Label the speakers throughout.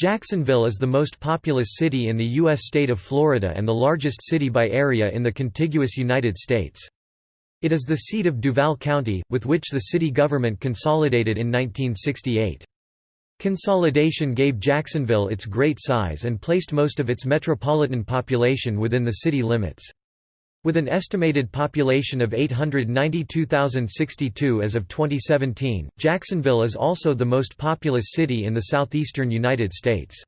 Speaker 1: Jacksonville is the most populous city in the U.S. state of Florida and the largest city by area in the contiguous United States. It is the seat of Duval County, with which the city government consolidated in 1968. Consolidation gave Jacksonville its great size and placed most of its metropolitan population within the city limits. With an estimated population of 892,062 as of 2017, Jacksonville is also the most populous city in the southeastern United States.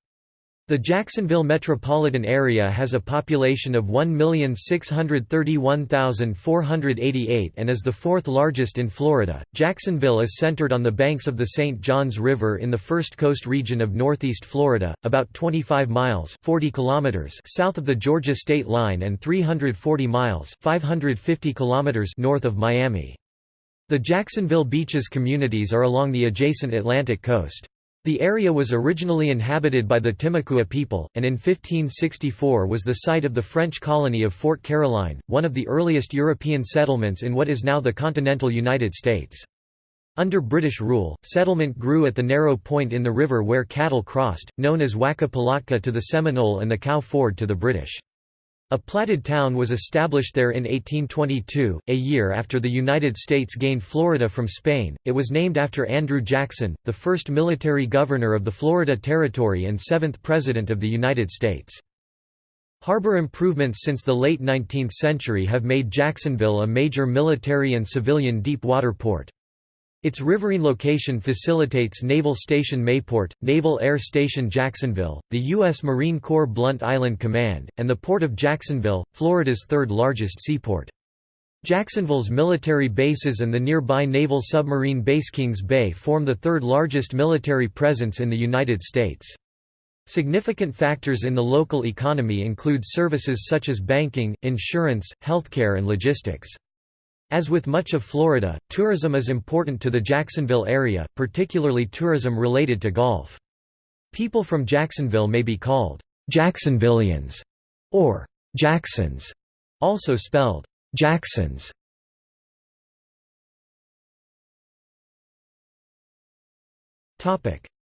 Speaker 1: The Jacksonville metropolitan area has a population of 1,631,488 and is the fourth largest in Florida. Jacksonville is centered on the banks of the St. Johns River in the First Coast region of northeast Florida, about 25 miles (40 kilometers) south of the Georgia state line and 340 miles (550 kilometers) north of Miami. The Jacksonville Beaches communities are along the adjacent Atlantic coast. The area was originally inhabited by the Timucua people, and in 1564 was the site of the French colony of Fort Caroline, one of the earliest European settlements in what is now the continental United States. Under British rule, settlement grew at the narrow point in the river where cattle crossed, known as Wacca Pilatka to the Seminole and the Cow Ford to the British. A platted town was established there in 1822, a year after the United States gained Florida from Spain. It was named after Andrew Jackson, the first military governor of the Florida Territory and seventh President of the United States. Harbor improvements since the late 19th century have made Jacksonville a major military and civilian deep water port. Its riverine location facilitates Naval Station Mayport, Naval Air Station Jacksonville, the U.S. Marine Corps Blount Island Command, and the Port of Jacksonville, Florida's third largest seaport. Jacksonville's military bases and the nearby naval submarine base Kings Bay form the third largest military presence in the United States. Significant factors in the local economy include services such as banking, insurance, healthcare and logistics. As with much of Florida, tourism is important to the Jacksonville area, particularly tourism related to golf. People from Jacksonville may be called Jacksonvillians or Jaxsons, also spelled Jaxons.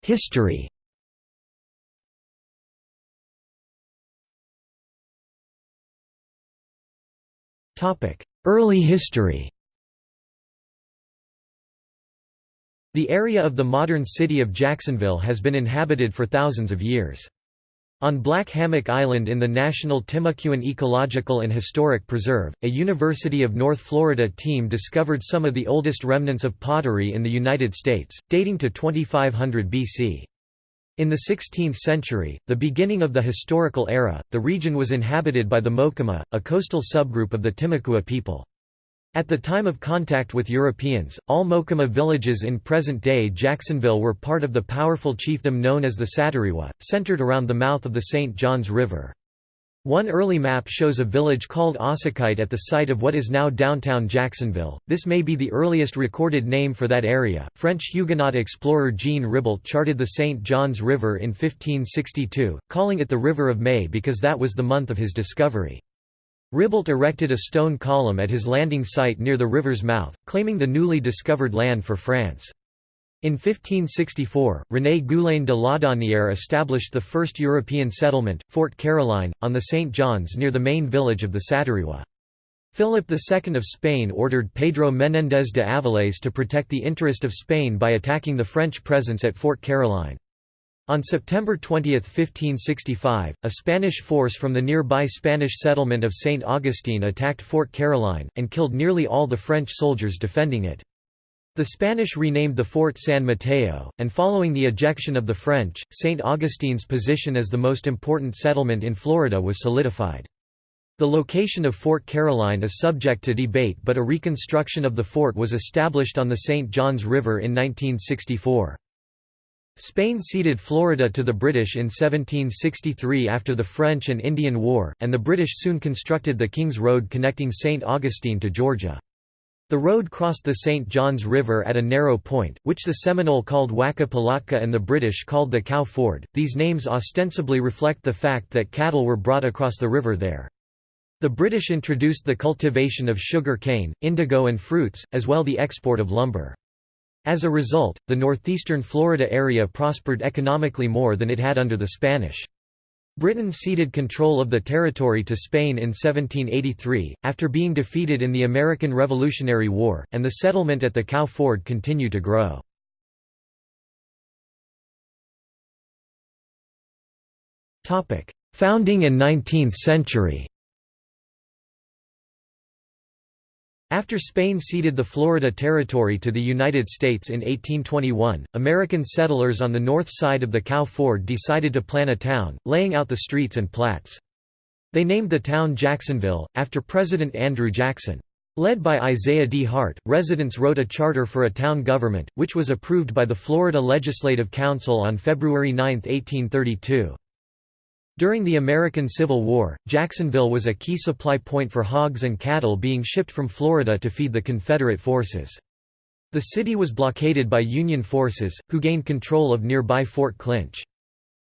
Speaker 1: History Topic: Early history The area of the modern city of Jacksonville has been inhabited for thousands of years. On Black Hammock Island in the National Timucuan Ecological and Historic Preserve, a University of North Florida team discovered some of the oldest remnants of pottery in the United States, dating to 2500 BC. In the 16th century, the beginning of the historical era, the region was inhabited by the Mocama, a coastal subgroup of the Timucua people. At the time of contact with Europeans, all Mocama villages in present-day Jacksonville were part of the powerful chiefdom known as the Saturiwa, centered around the mouth of the St. Johns River. One early map shows a village called Ossachite at the site of what is now downtown Jacksonville. This may be the earliest recorded name for that area. French Huguenot explorer Jean Ribault charted the St. Johns River in 1562, calling it the River of May because that was the month of his discovery. Ribault erected a stone column at his landing site near the river's mouth, claiming the newly discovered land for France. In 1564, René Goulaine de Laudonnière established the first European settlement, Fort Caroline, on the St. Johns near the main village of the Saturiwa. Philip II of Spain ordered Pedro Menéndez de Avilés to protect the interest of Spain by attacking the French presence at Fort Caroline. On September 20, 1565, a Spanish force from the nearby Spanish settlement of St. Augustine attacked Fort Caroline, and killed nearly all the French soldiers defending it. The Spanish renamed the fort San Mateo, and following the ejection of the French, St. Augustine's position as the most important settlement in Florida was solidified. The location of Fort Caroline is subject to debate but a reconstruction of the fort was established on the St. Johns River in 1964. Spain ceded Florida to the British in 1763 after the French and Indian War, and the British soon constructed the King's Road connecting St. Augustine to Georgia. The road crossed the St. Johns River at a narrow point, which the Seminole called Wacca Pilatka and the British called the Cow Ford. These names ostensibly reflect the fact that cattle were brought across the river there. The British introduced the cultivation of sugar cane, indigo and fruits, as well the export of lumber. As a result, the northeastern Florida area prospered economically more than it had under the Spanish. Britain ceded control of the territory to Spain in 1783, after being defeated in the American Revolutionary War, and the settlement at the Cow Ford continued to grow. Founding and 19th century After Spain ceded the Florida Territory to the United States in 1821, American settlers on the north side of the Cow Ford decided to plan a town, laying out the streets and plats. They named the town Jacksonville, after President Andrew Jackson. Led by Isaiah D. Hart, residents wrote a charter for a town government, which was approved by the Florida Legislative Council on February 9, 1832. During the American Civil War, Jacksonville was a key supply point for hogs and cattle being shipped from Florida to feed the Confederate forces. The city was blockaded by Union forces, who gained control of nearby Fort Clinch.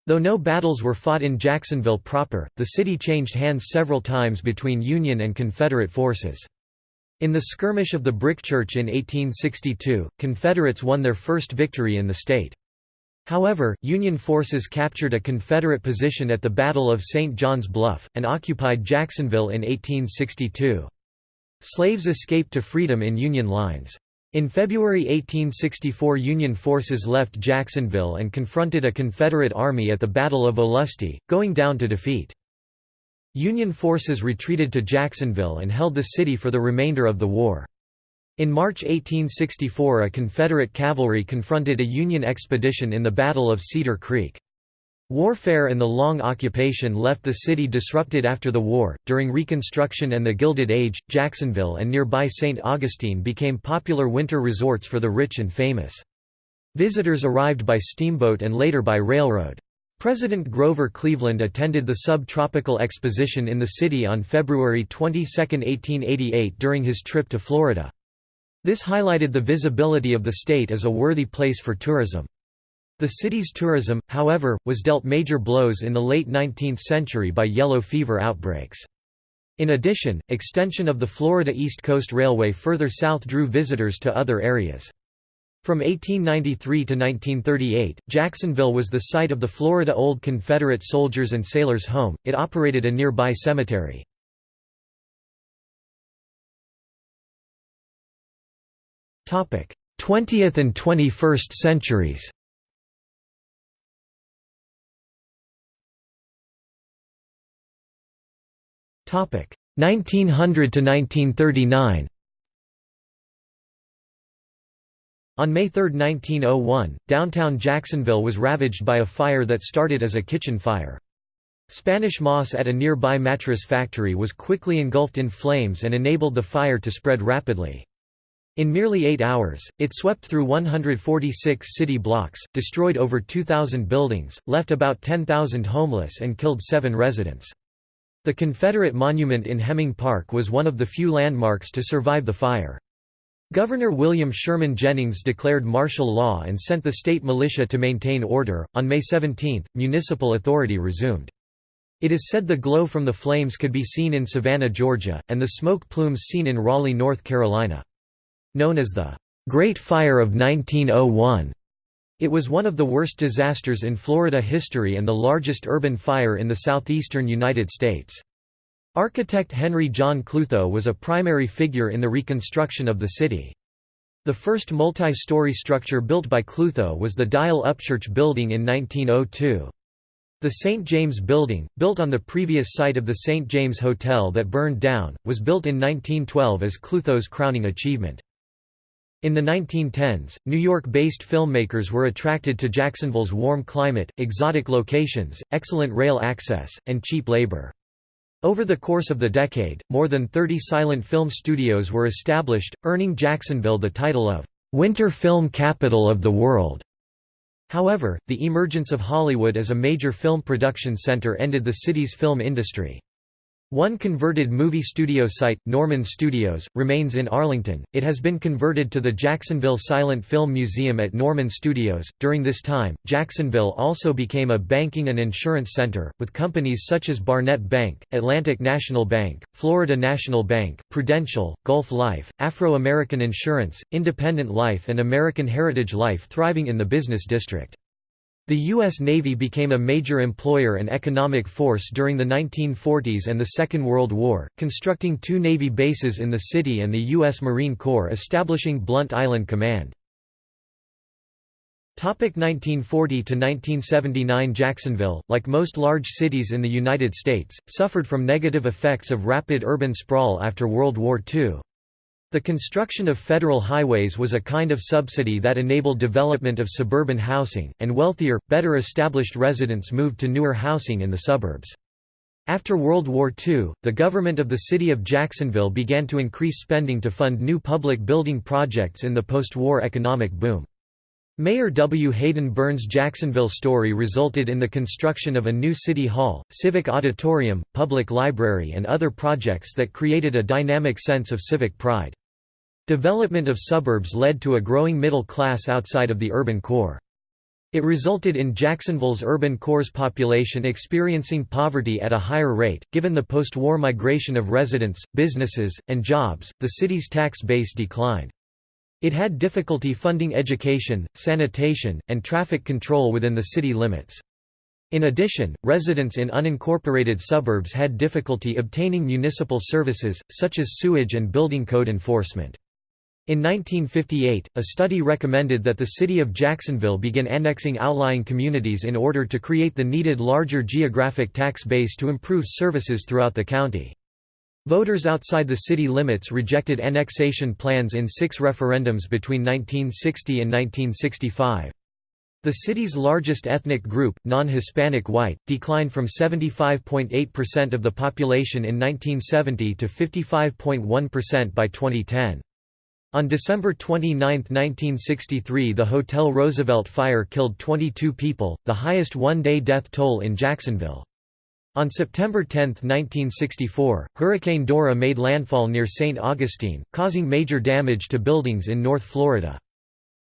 Speaker 1: Though no battles were fought in Jacksonville proper, the city changed hands several times between Union and Confederate forces. In the skirmish of the Brick Church in 1862, Confederates won their first victory in the state. However, Union forces captured a Confederate position at the Battle of St. John's Bluff, and occupied Jacksonville in 1862. Slaves escaped to freedom in Union lines. In February 1864 Union forces left Jacksonville and confronted a Confederate army at the Battle of Olustee, going down to defeat. Union forces retreated to Jacksonville and held the city for the remainder of the war. In March 1864 a Confederate cavalry confronted a Union expedition in the Battle of Cedar Creek. Warfare and the long occupation left the city disrupted after the war. During Reconstruction and the Gilded Age, Jacksonville and nearby St. Augustine became popular winter resorts for the rich and famous. Visitors arrived by steamboat and later by railroad. President Grover Cleveland attended the Subtropical Exposition in the city on February 22, 1888 during his trip to Florida. This highlighted the visibility of the state as a worthy place for tourism. The city's tourism, however, was dealt major blows in the late 19th century by yellow fever outbreaks. In addition, extension of the Florida East Coast Railway further south drew visitors to other areas. From 1893 to 1938, Jacksonville was the site of the Florida Old Confederate Soldiers and Sailors Home, it operated a nearby cemetery. 20th and 21st centuries Topic 1900 to 1939. On May 3, 1901, downtown Jacksonville was ravaged by a fire that started as a kitchen fire. Spanish moss at a nearby mattress factory was quickly engulfed in flames and enabled the fire to spread rapidly. In merely eight hours, it swept through 146 city blocks, destroyed over 2,000 buildings, left about 10,000 homeless and killed seven residents. The Confederate monument in Hemming Park was one of the few landmarks to survive the fire. Governor William Sherman Jennings declared martial law and sent the state militia to maintain order. On May 17, municipal authority resumed. It is said the glow from the flames could be seen in Savannah, Georgia, and the smoke plumes seen in Raleigh, North Carolina. Known as the Great Fire of 1901, it was one of the worst disasters in Florida history and the largest urban fire in the southeastern United States. Architect Henry John Klutho was a primary figure in the reconstruction of the city. The first multi-story structure built by Klutho was the Dyal-Upchurch building in 1902. The St. James Building, built on the previous site of the St. James Hotel that burned down, was built in 1912 as Klutho's crowning achievement. In the 1910s, New York-based filmmakers were attracted to Jacksonville's warm climate, exotic locations, excellent rail access, and cheap labor. Over the course of the decade, more than 30 silent film studios were established, earning Jacksonville the title of "'Winter Film Capital of the World'". However, the emergence of Hollywood as a major film production center ended the city's film industry. One converted movie studio site, Norman Studios, remains in Arlington. It has been converted to the Jacksonville Silent Film Museum at Norman Studios. During this time, Jacksonville also became a banking and insurance center, with companies such as Barnett Bank, Atlantic National Bank, Florida National Bank, Prudential, Gulf Life, Afro American Insurance, Independent Life, and American Heritage Life thriving in the business district. The U.S. Navy became a major employer and economic force during the 1940s and the Second World War, constructing two Navy bases in the city and the U.S. Marine Corps establishing Blount Island Command. 1940–1979 Jacksonville, like most large cities in the United States, suffered from negative effects of rapid urban sprawl after World War II. The construction of federal highways was a kind of subsidy that enabled development of suburban housing, and wealthier, better established residents moved to newer housing in the suburbs. After World War II, the government of the city of Jacksonville began to increase spending to fund new public building projects in the post-war economic boom. Mayor W. Hayden Burns' Jacksonville story resulted in the construction of a new city hall, civic auditorium, public library and other projects that created a dynamic sense of civic pride. Development of suburbs led to a growing middle class outside of the urban core. It resulted in Jacksonville's urban core's population experiencing poverty at a higher rate. Given the post war migration of residents, businesses, and jobs, the city's tax base declined. It had difficulty funding education, sanitation, and traffic control within the city limits. In addition, residents in unincorporated suburbs had difficulty obtaining municipal services, such as sewage and building code enforcement. In 1958, a study recommended that the city of Jacksonville begin annexing outlying communities in order to create the needed larger geographic tax base to improve services throughout the county. Voters outside the city limits rejected annexation plans in six referendums between 1960 and 1965. The city's largest ethnic group, non-Hispanic white, declined from 75.8% of the population in 1970 to 55.1% by 2010. On December 29, 1963 the Hotel Roosevelt fire killed 22 people, the highest one-day death toll in Jacksonville. On September 10, 1964, Hurricane Dora made landfall near St. Augustine, causing major damage to buildings in North Florida.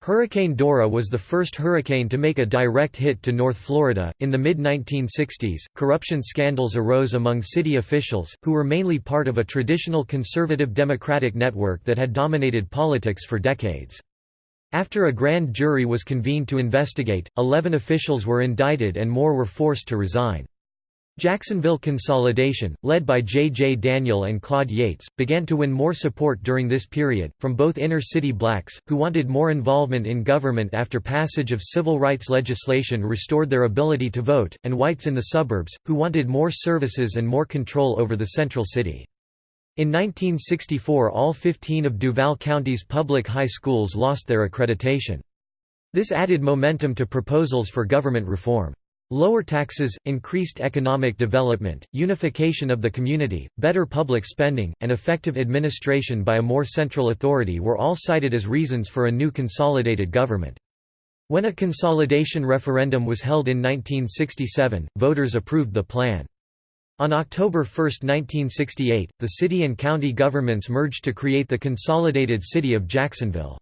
Speaker 1: Hurricane Dora was the first hurricane to make a direct hit to North Florida. In the mid 1960s, corruption scandals arose among city officials, who were mainly part of a traditional conservative Democratic network that had dominated politics for decades. After a grand jury was convened to investigate, 11 officials were indicted and more were forced to resign. Jacksonville consolidation, led by J. J. Daniel and Claude Yates, began to win more support during this period, from both inner-city blacks, who wanted more involvement in government after passage of civil rights legislation restored their ability to vote, and whites in the suburbs, who wanted more services and more control over the central city. In 1964 all 15 of Duval County's public high schools lost their accreditation. This added momentum to proposals for government reform. Lower taxes, increased economic development, unification of the community, better public spending, and effective administration by a more central authority were all cited as reasons for a new consolidated government. When a consolidation referendum was held in 1967, voters approved the plan. On October 1, 1968, the city and county governments merged to create the consolidated city of Jacksonville.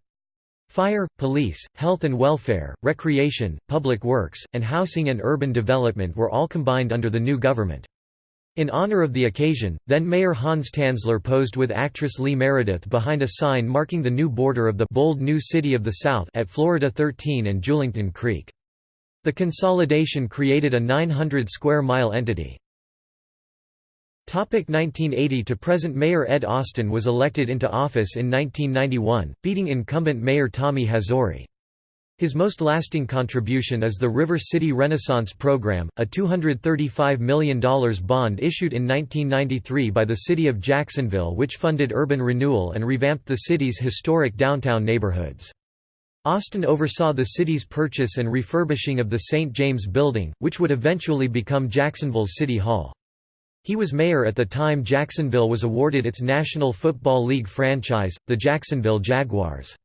Speaker 1: Fire, police, health and welfare, recreation, public works, and housing and urban development were all combined under the new government. In honor of the occasion, then Mayor Hans Tanzler posed with actress Lee Meredith behind a sign marking the new border of the bold new city of the South at Florida 13 and Julington Creek. The consolidation created a 900 square mile entity. 1980 to present Mayor Ed Austin was elected into office in 1991, beating incumbent Mayor Tommy Hazouri. His most lasting contribution is the River City Renaissance Program, a $235 million bond issued in 1993 by the City of Jacksonville which funded urban renewal and revamped the city's historic downtown neighborhoods. Austin oversaw the city's purchase and refurbishing of the St. James Building, which would eventually become Jacksonville's City Hall. He was mayor at the time Jacksonville was awarded its National Football League franchise, the Jacksonville Jaguars.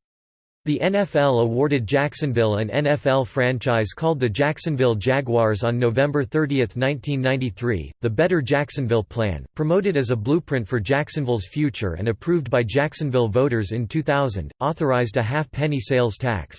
Speaker 1: The NFL awarded Jacksonville an NFL franchise called the Jacksonville Jaguars on November 30, 1993. The Better Jacksonville Plan, promoted as a blueprint for Jacksonville's future and approved by Jacksonville voters in 2000, authorized a half-penny sales tax.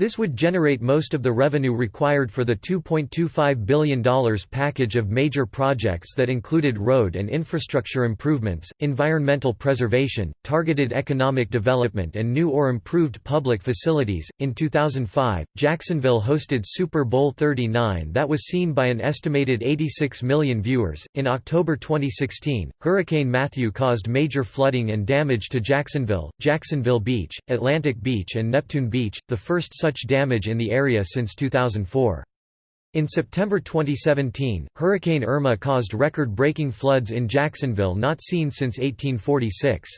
Speaker 1: This would generate most of the revenue required for the $2.25 billion package of major projects that included road and infrastructure improvements, environmental preservation, targeted economic development, and new or improved public facilities. In 2005, Jacksonville hosted Super Bowl 39 that was seen by an estimated 86 million viewers. In October 2016, Hurricane Matthew caused major flooding and damage to Jacksonville, Jacksonville Beach, Atlantic Beach, and Neptune Beach, the first such such damage in the area since 2004. In September 2017, Hurricane Irma caused record-breaking floods in Jacksonville not seen since 1846.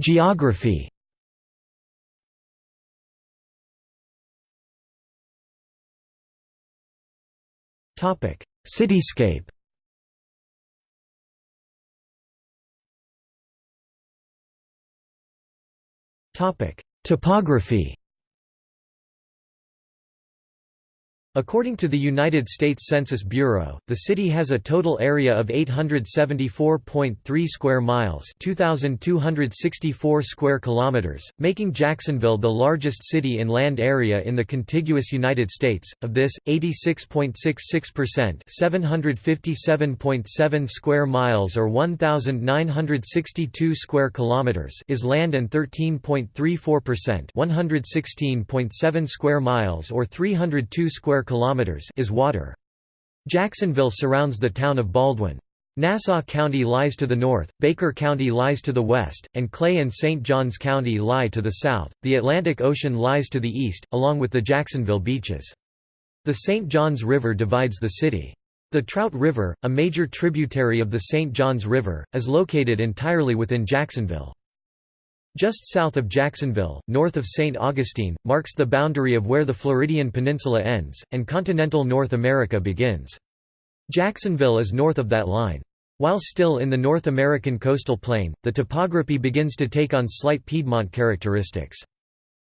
Speaker 1: Geography Cityscape Topography According to the United States Census Bureau, the city has a total area of 874.3 square miles, 2264 square kilometers, making Jacksonville the largest city in land area in the contiguous United States. Of this, 86.66%, 757.7 square miles or 1962 square kilometers is land and 13.34%, 116.7 square miles or 302 square kilometers is water. Jacksonville surrounds the town of Baldwin. Nassau County lies to the north, Baker County lies to the west, and Clay and St. Johns County lie to the south. The Atlantic Ocean lies to the east, along with the Jacksonville beaches. The St. Johns River divides the city. The Trout River, a major tributary of the St. Johns River, is located entirely within Jacksonville. Just south of Jacksonville, north of St. Augustine, marks the boundary of where the Floridian Peninsula ends, and continental North America begins. Jacksonville is north of that line. While still in the North American coastal plain, the topography begins to take on slight Piedmont characteristics.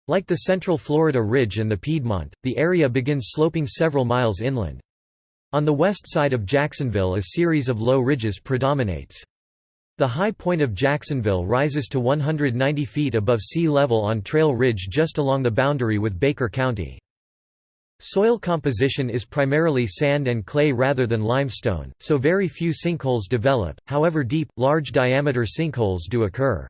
Speaker 1: Like the central Florida Ridge and the Piedmont, the area begins sloping several miles inland. On the west side of Jacksonville a series of low ridges predominates. The high point of Jacksonville rises to 190 feet above sea level on Trail Ridge just along the boundary with Baker County. Soil composition is primarily sand and clay rather than limestone, so very few sinkholes develop, however deep, large-diameter sinkholes do occur.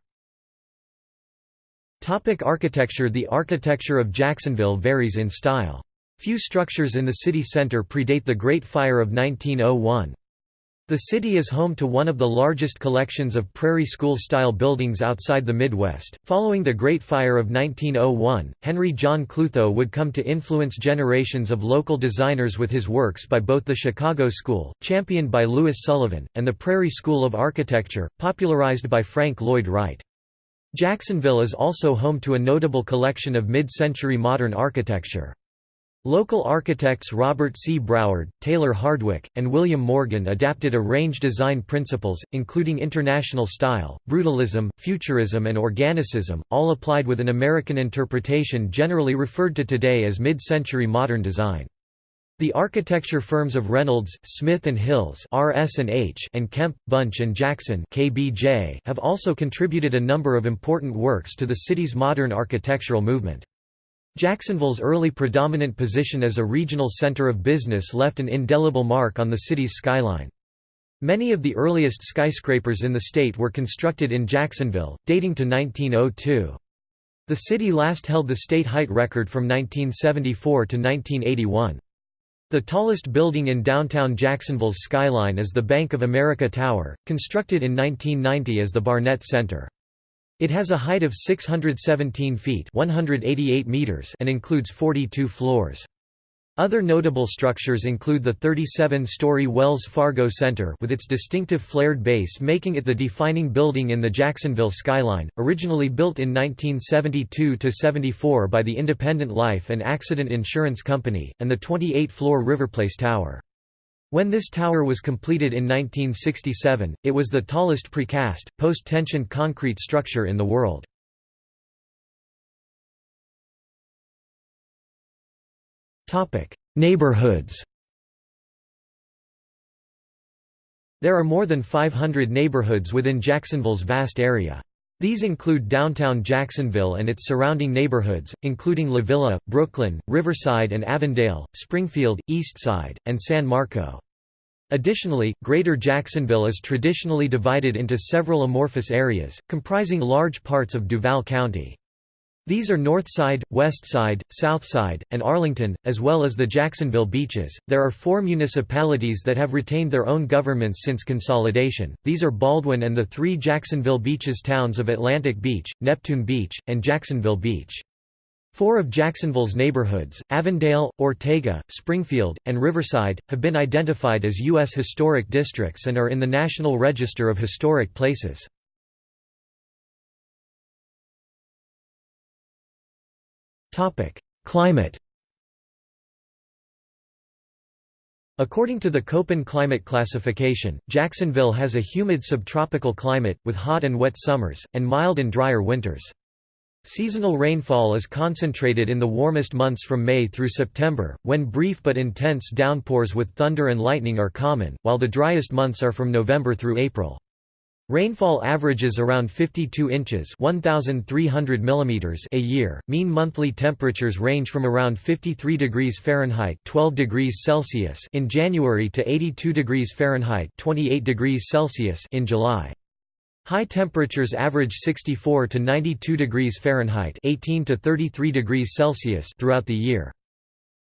Speaker 1: Topic architecture The architecture of Jacksonville varies in style. Few structures in the city center predate the Great Fire of 1901. The city is home to one of the largest collections of prairie school-style buildings outside the Midwest. Following the Great Fire of 1901, Henry John Klutho would come to influence generations of local designers with his works by both the Chicago School, championed by Louis Sullivan, and the Prairie School of Architecture, popularized by Frank Lloyd Wright. Jacksonville is also home to a notable collection of mid-century modern architecture. Local architects Robert C. Broward, Taylor Hardwick, and William Morgan adapted a range of design principles, including international style, brutalism, futurism and organicism, all applied with an American interpretation generally referred to today as mid-century modern design. The architecture firms of Reynolds, Smith and Hills (RS&H) and Kemp, Bunch and Jackson (KBJ) have also contributed a number of important works to the city's modern architectural movement. Jacksonville's early predominant position as a regional center of business left an indelible mark on the city's skyline. Many of the earliest skyscrapers in the state were constructed in Jacksonville, dating to 1902. The city last held the state height record from 1974 to 1981. The tallest building in downtown Jacksonville's skyline is the Bank of America Tower, constructed in 1990 as the Barnett Center. It has a height of 617 feet 188 meters and includes 42 floors. Other notable structures include the 37-story Wells Fargo Center with its distinctive flared base making it the defining building in the Jacksonville skyline, originally built in 1972–74 by the Independent Life and Accident Insurance Company, and the 28-floor Riverplace Tower. When this tower was completed in 1967, it was the tallest precast, post-tension concrete structure in the world. Neighborhoods There are more than 500 neighborhoods within Jacksonville's vast area. These include downtown Jacksonville and its surrounding neighborhoods, including La Villa, Brooklyn, Riverside and Avondale, Springfield, Eastside, and San Marco. Additionally, Greater Jacksonville is traditionally divided into several amorphous areas, comprising large parts of Duval County. These are North Side, West Side, South Side, and Arlington, as well as the Jacksonville beaches. There are four municipalities that have retained their own governments since consolidation. These are Baldwin and the three Jacksonville beaches towns of Atlantic Beach, Neptune Beach, and Jacksonville Beach. Four of Jacksonville's neighborhoods, Avondale, Ortega, Springfield, and Riverside, have been identified as U.S. Historic Districts and are in the National Register of Historic Places. Climate According to the Köppen climate classification, Jacksonville has a humid subtropical climate, with hot and wet summers, and mild and drier winters. Seasonal rainfall is concentrated in the warmest months from May through September, when brief but intense downpours with thunder and lightning are common, while the driest months are from November through April. Rainfall averages around 52 inches 1,300 mm a year. Mean monthly temperatures range from around 53 degrees Fahrenheit 12 degrees Celsius in January to 82 degrees Fahrenheit 28 degrees Celsius in July. High temperatures average 64 to 92 degrees Fahrenheit 18 to 33 degrees Celsius throughout the year.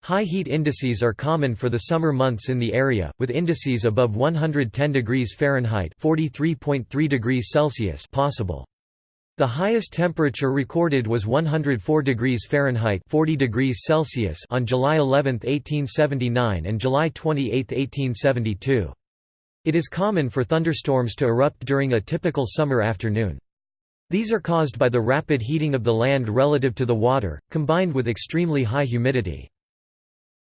Speaker 1: High heat indices are common for the summer months in the area, with indices above 110 degrees Fahrenheit (43.3 degrees Celsius) possible. The highest temperature recorded was 104 degrees Fahrenheit 40 degrees Celsius on July 11, 1879 and July 28, 1872. It is common for thunderstorms to erupt during a typical summer afternoon. These are caused by the rapid heating of the land relative to the water, combined with extremely high humidity.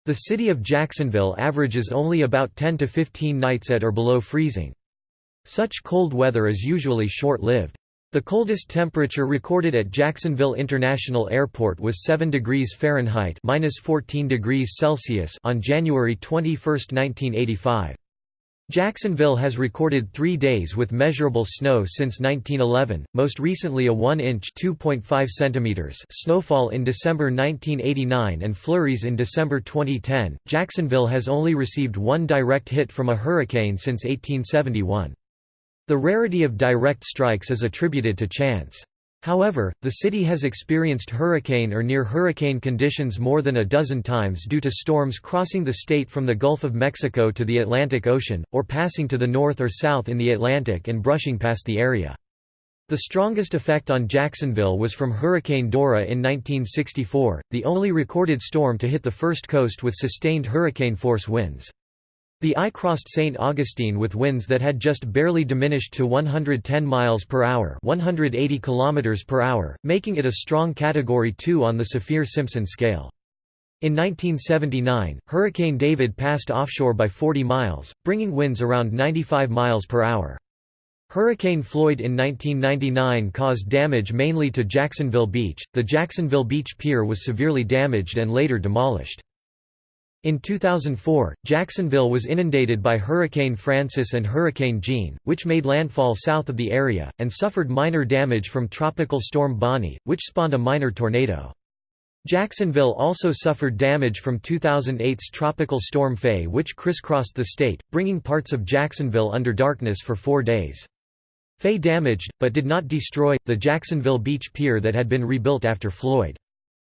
Speaker 1: The city of Jacksonville averages only about 10 to 15 nights at or below freezing. Such cold weather is usually short-lived. The coldest temperature recorded at Jacksonville International Airport was 7 degrees Fahrenheit (-14 degrees Celsius) on January 21, 1985. Jacksonville has recorded three days with measurable snow since 1911, most recently a 1-inch snowfall in December 1989 and flurries in December 2010. Jacksonville has only received one direct hit from a hurricane since 1871. The rarity of direct strikes is attributed to chance. However, the city has experienced hurricane or near-hurricane conditions more than a dozen times due to storms crossing the state from the Gulf of Mexico to the Atlantic Ocean, or passing to the north or south in the Atlantic and brushing past the area. The strongest effect on Jacksonville was from Hurricane Dora in 1964, the only recorded storm to hit the first coast with sustained hurricane-force winds. The eye crossed St. Augustine with winds that had just barely diminished to 110 miles per hour, 180 kilometers per hour, making it a strong category 2 on the Saffir-Simpson scale. In 1979, Hurricane David passed offshore by 40 miles, bringing winds around 95 miles per hour. Hurricane Floyd in 1999 caused damage mainly to Jacksonville Beach. The Jacksonville Beach Pier was severely damaged and later demolished. In 2004, Jacksonville was inundated by Hurricane Frances and Hurricane Jeanne, which made landfall south of the area, and suffered minor damage from Tropical Storm Bonnie, which spawned a minor tornado. Jacksonville also suffered damage from 2008's Tropical Storm Fay which crisscrossed the state, bringing parts of Jacksonville under darkness for four days. Fay damaged, but did not destroy, the Jacksonville Beach Pier that had been rebuilt after Floyd.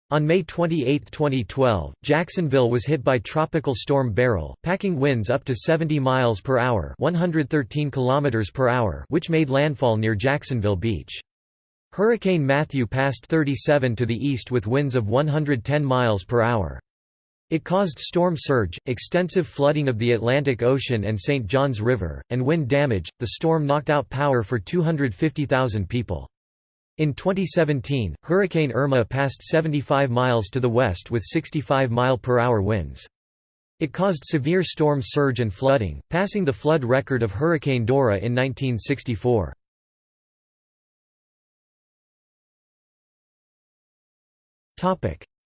Speaker 1: On May 28, 2012, Jacksonville was hit by Tropical Storm Beryl, packing winds up to 70 miles per hour, 113 kilometers per hour, which made landfall near Jacksonville Beach. Hurricane Matthew passed 37 to the east with winds of 110 miles per hour. It caused storm surge, extensive flooding of the Atlantic Ocean and St. Johns River, and wind damage. The storm knocked out power for 250,000 people. In 2017, Hurricane Irma passed 75 miles to the west with 65 mile per hour winds. It caused severe storm surge and flooding, passing the flood record of Hurricane Dora in 1964.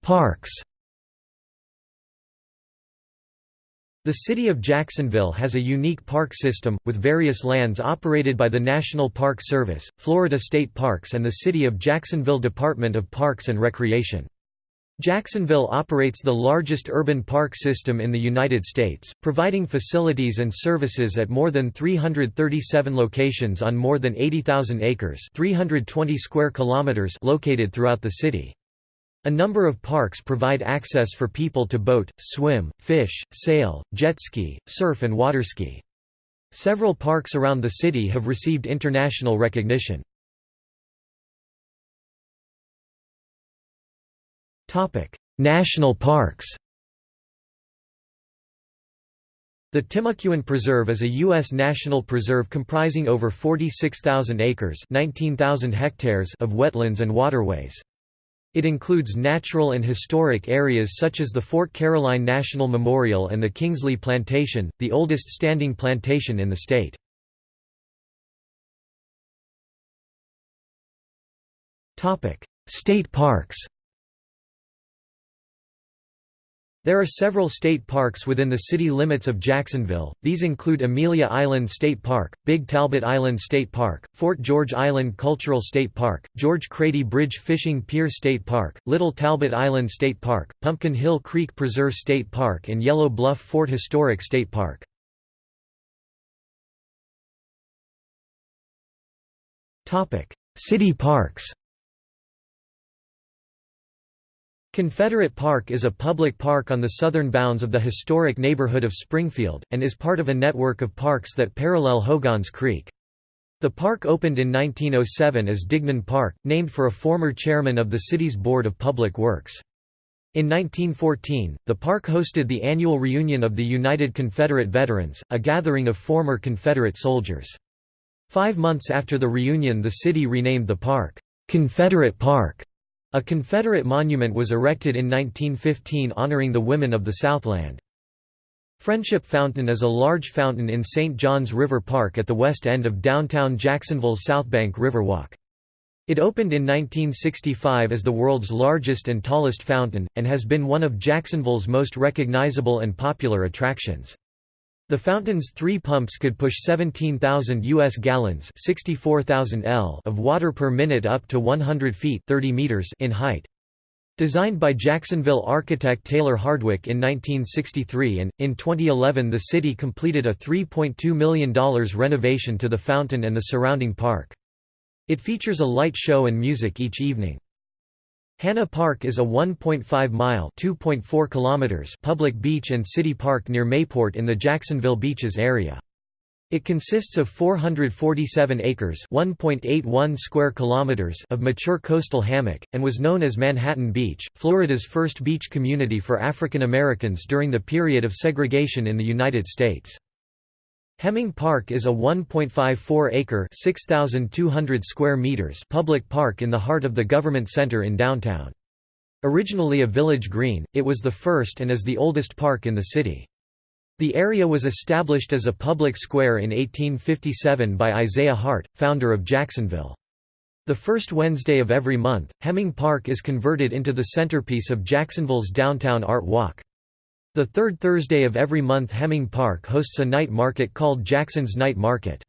Speaker 1: Parks The city of Jacksonville has a unique park system, with various lands operated by the National Park Service, Florida State Parks and the City of Jacksonville Department of Parks and Recreation. Jacksonville operates the largest urban park system in the United States, providing facilities and services at more than 337 locations on more than 80,000 acres 320 square kilometers located throughout the city. A number of parks provide access for people to boat, swim, fish, sail, jet ski, surf and waterski. Several parks around the city have received international recognition. National parks The Timucuan Preserve is a U.S. national preserve comprising over 46,000 acres 19,000 hectares of wetlands and waterways. It includes natural and historic areas such as the Fort Caroline National Memorial and the Kingsley Plantation, the oldest standing plantation in the state. State parks There are several state parks within the city limits of Jacksonville, these include Amelia Island State Park, Big Talbot Island State Park, Fort George Island Cultural State Park, George Crady Bridge Fishing Pier State Park, Little Talbot Island State Park, Pumpkin Hill Creek Preserve State Park and Yellow Bluff Fort Historic State Park. City parks Confederate Park is a public park on the southern bounds of the historic neighborhood of Springfield, and is part of a network of parks that parallel Hogan's Creek. The park opened in 1907 as Dignan Park, named for a former chairman of the city's Board of Public Works. In 1914, the park hosted the annual reunion of the United Confederate Veterans, a gathering of former Confederate soldiers. Five months after the reunion the city renamed the park, Confederate Park. A Confederate monument was erected in 1915 honoring the women of the Southland. Friendship Fountain is a large fountain in St. Johns River Park at the west end of downtown Jacksonville's Southbank Riverwalk. It opened in 1965 as the world's largest and tallest fountain, and has been one of Jacksonville's most recognizable and popular attractions. The fountain's three pumps could push 17,000 U.S. gallons 64,000 L of water per minute up to 100 feet 30 meters in height. Designed by Jacksonville architect Taylor Hardwick in 1963 and, in 2011 the city completed a $3.2 million renovation to the fountain and the surrounding park. It features a light show and music each evening. Hanna Park is a 1.5-mile (2.4 kilometers) public beach and city park near Mayport in the Jacksonville Beaches area. It consists of 447 acres (1.81 square kilometers) of mature coastal hammock, and was known as Manhattan Beach, Florida's first beach community for African Americans during the period of segregation in the United States. Hemming Park is a 1.54-acre (6,200 square meters) public park in the heart of the government center in downtown. Originally a village green, it was the first and is the oldest park in the city. The area was established as a public square in 1857 by Isaiah Hart, founder of Jacksonville. The first Wednesday of every month, Hemming Park is converted into the centerpiece of Jacksonville's downtown art walk. The third Thursday of every month Hemming Park hosts a night market called Jackson's Night Market.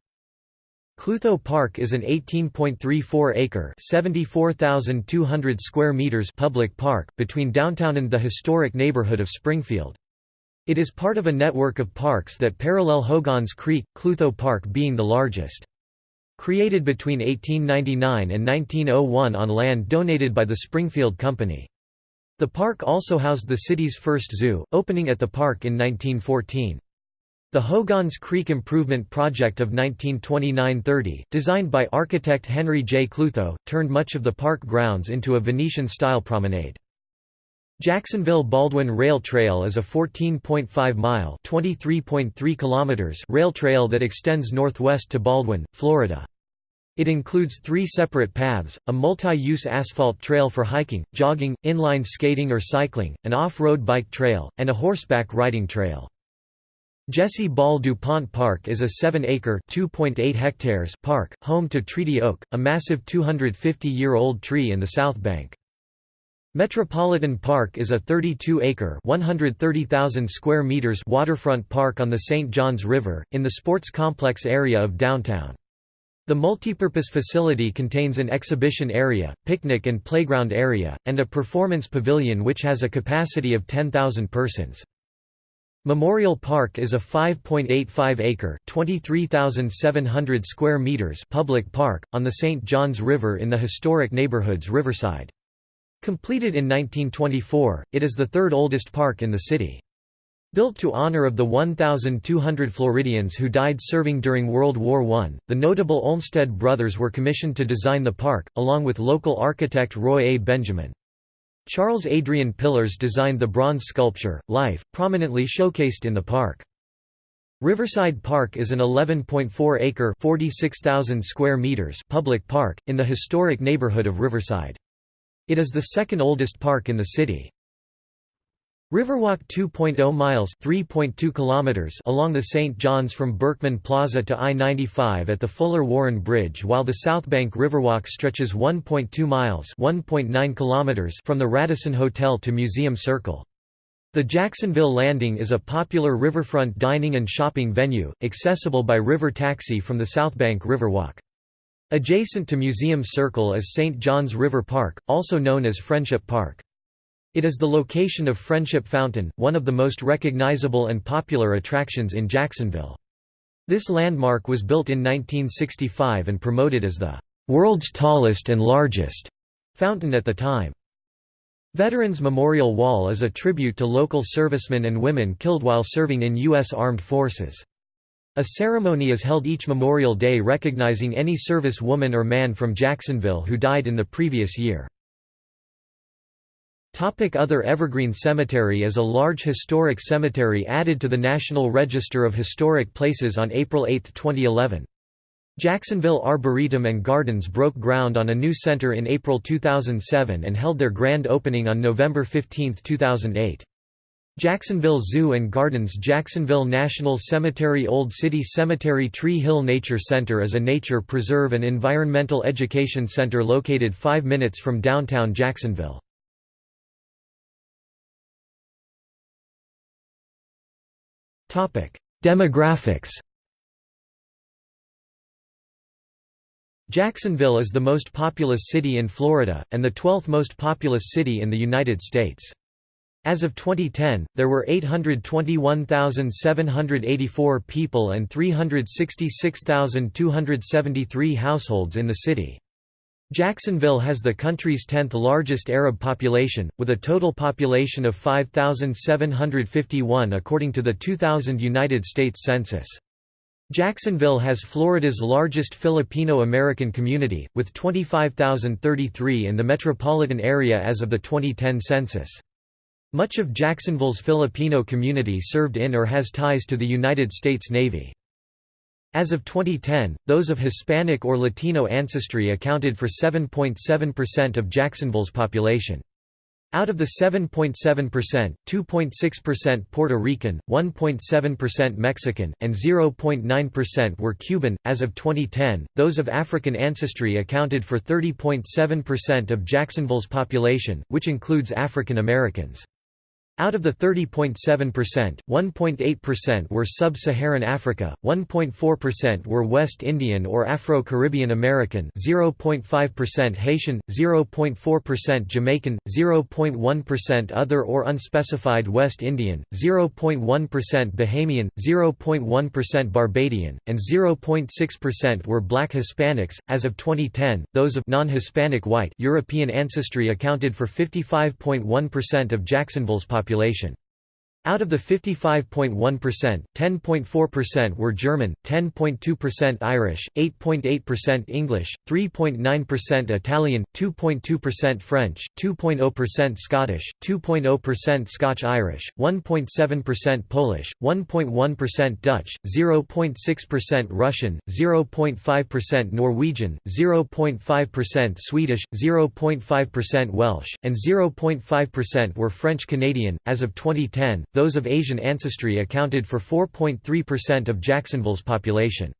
Speaker 1: Klutho Park is an 18.34-acre (74,200 square meters) public park, between downtown and the historic neighborhood of Springfield. It is part of a network of parks that parallel Hogan's Creek, Klutho Park being the largest. Created between 1899 and 1901 on land donated by the Springfield Company. The park also housed the city's first zoo, opening at the park in 1914. The Hogan's Creek Improvement Project of 1929–30, designed by architect Henry J. Klutho, turned much of the park grounds into a Venetian-style promenade. Jacksonville Baldwin Rail Trail is a 14.5-mile rail trail that extends northwest to Baldwin, Florida. It includes three separate paths, a multi-use asphalt trail for hiking, jogging, inline skating or cycling, an off-road bike trail, and a horseback riding trail. Jessie Ball DuPont Park is a 7-acre hectares park, home to Treaty Oak, a massive 250-year-old tree in the South Bank. Metropolitan Park is a 32-acre (130,000 square meters) waterfront park on the St. Johns River, in the sports complex area of downtown. The multipurpose facility contains an exhibition area, picnic and playground area, and a performance pavilion which has a capacity of 10,000 persons. Memorial Park is a 5.85-acre (23,700 square meters) public park on the St. Johns River in the historic neighborhood's Riverside. Completed in 1924, it is the third oldest park in the city. Built to honor of the 1,200 Floridians who died serving during World War I, the notable Olmsted brothers were commissioned to design the park, along with local architect Roy A. Benjamin. Charles Adrian Pillars designed the bronze sculpture, Life, prominently showcased in the park. Riverside Park is an 11.4-acre (46,000 square meters) public park, in the historic neighborhood of Riverside. It is the second oldest park in the city. Riverwalk 2.0 miles 3.2 kilometers along the St. John's from Berkman Plaza to I-95 at the Fuller Warren Bridge while the South Bank Riverwalk stretches 1.2 miles 1.9 kilometers from the Radisson Hotel to Museum Circle. The Jacksonville Landing is a popular riverfront dining and shopping venue, accessible by river taxi from the South Bank Riverwalk. Adjacent to Museum Circle is St. John's River Park, also known as Friendship Park. It is the location of Friendship Fountain, one of the most recognizable and popular attractions in Jacksonville. This landmark was built in 1965 and promoted as the world's tallest and largest fountain at the time. Veterans Memorial Wall is a tribute to local servicemen and women killed while serving in U.S. Armed Forces. A ceremony is held each Memorial Day recognizing any service woman or man from Jacksonville who died in the previous year. Topic Other Evergreen Cemetery is a large historic cemetery added to the National Register of Historic Places on April 8, 2011. Jacksonville Arboretum and Gardens broke ground on a new center in April 2007 and held their grand opening on November 15, 2008. Jacksonville Zoo and Gardens Jacksonville National Cemetery Old City Cemetery Tree Hill Nature Center is a nature preserve and environmental education center located 5 minutes from downtown Jacksonville. Demographics Jacksonville is the most populous city in Florida, and the 12th most populous city in the United States. As of 2010, there were 821,784 people and 366,273 households in the city. Jacksonville has the country's 10th largest Arab population, with a total population of 5,751 according to the 2000 United States Census. Jacksonville has Florida's largest Filipino-American community, with 25,033 in the metropolitan area as of the 2010 census. Much of Jacksonville's Filipino community served in or has ties to the United States Navy. As of 2010, those of Hispanic or Latino ancestry accounted for 7.7% of Jacksonville's population. Out of the 7.7%, 2.6% Puerto Rican, 1.7% Mexican, and 0.9% were Cuban. As of 2010, those of African ancestry accounted for 30.7% of Jacksonville's population, which includes African Americans. Out of the 30.7%, 1.8% were sub-Saharan Africa, 1.4% were West Indian or Afro-Caribbean American 0.5% Haitian, 0.4% Jamaican, 0.1% other or unspecified West Indian, 0.1% Bahamian, 0.1% Barbadian, and 0.6% were black Hispanics. As of 2010, those of non-Hispanic white European ancestry accounted for 55.1% of Jacksonville's population population. Out of the 55.1%, 10.4% were German, 10.2% Irish, 8.8% English, 3.9% Italian, 2.2% French, 2.0% Scottish, 2.0% Scotch-Irish, 1.7% Polish, 1.1% Dutch, 0.6% Russian, 0.5% Norwegian, 0.5% Swedish, 0.5% Welsh, and 0.5% were French Canadian. As of 2010, those of Asian ancestry accounted for 4.3% of Jacksonville's population.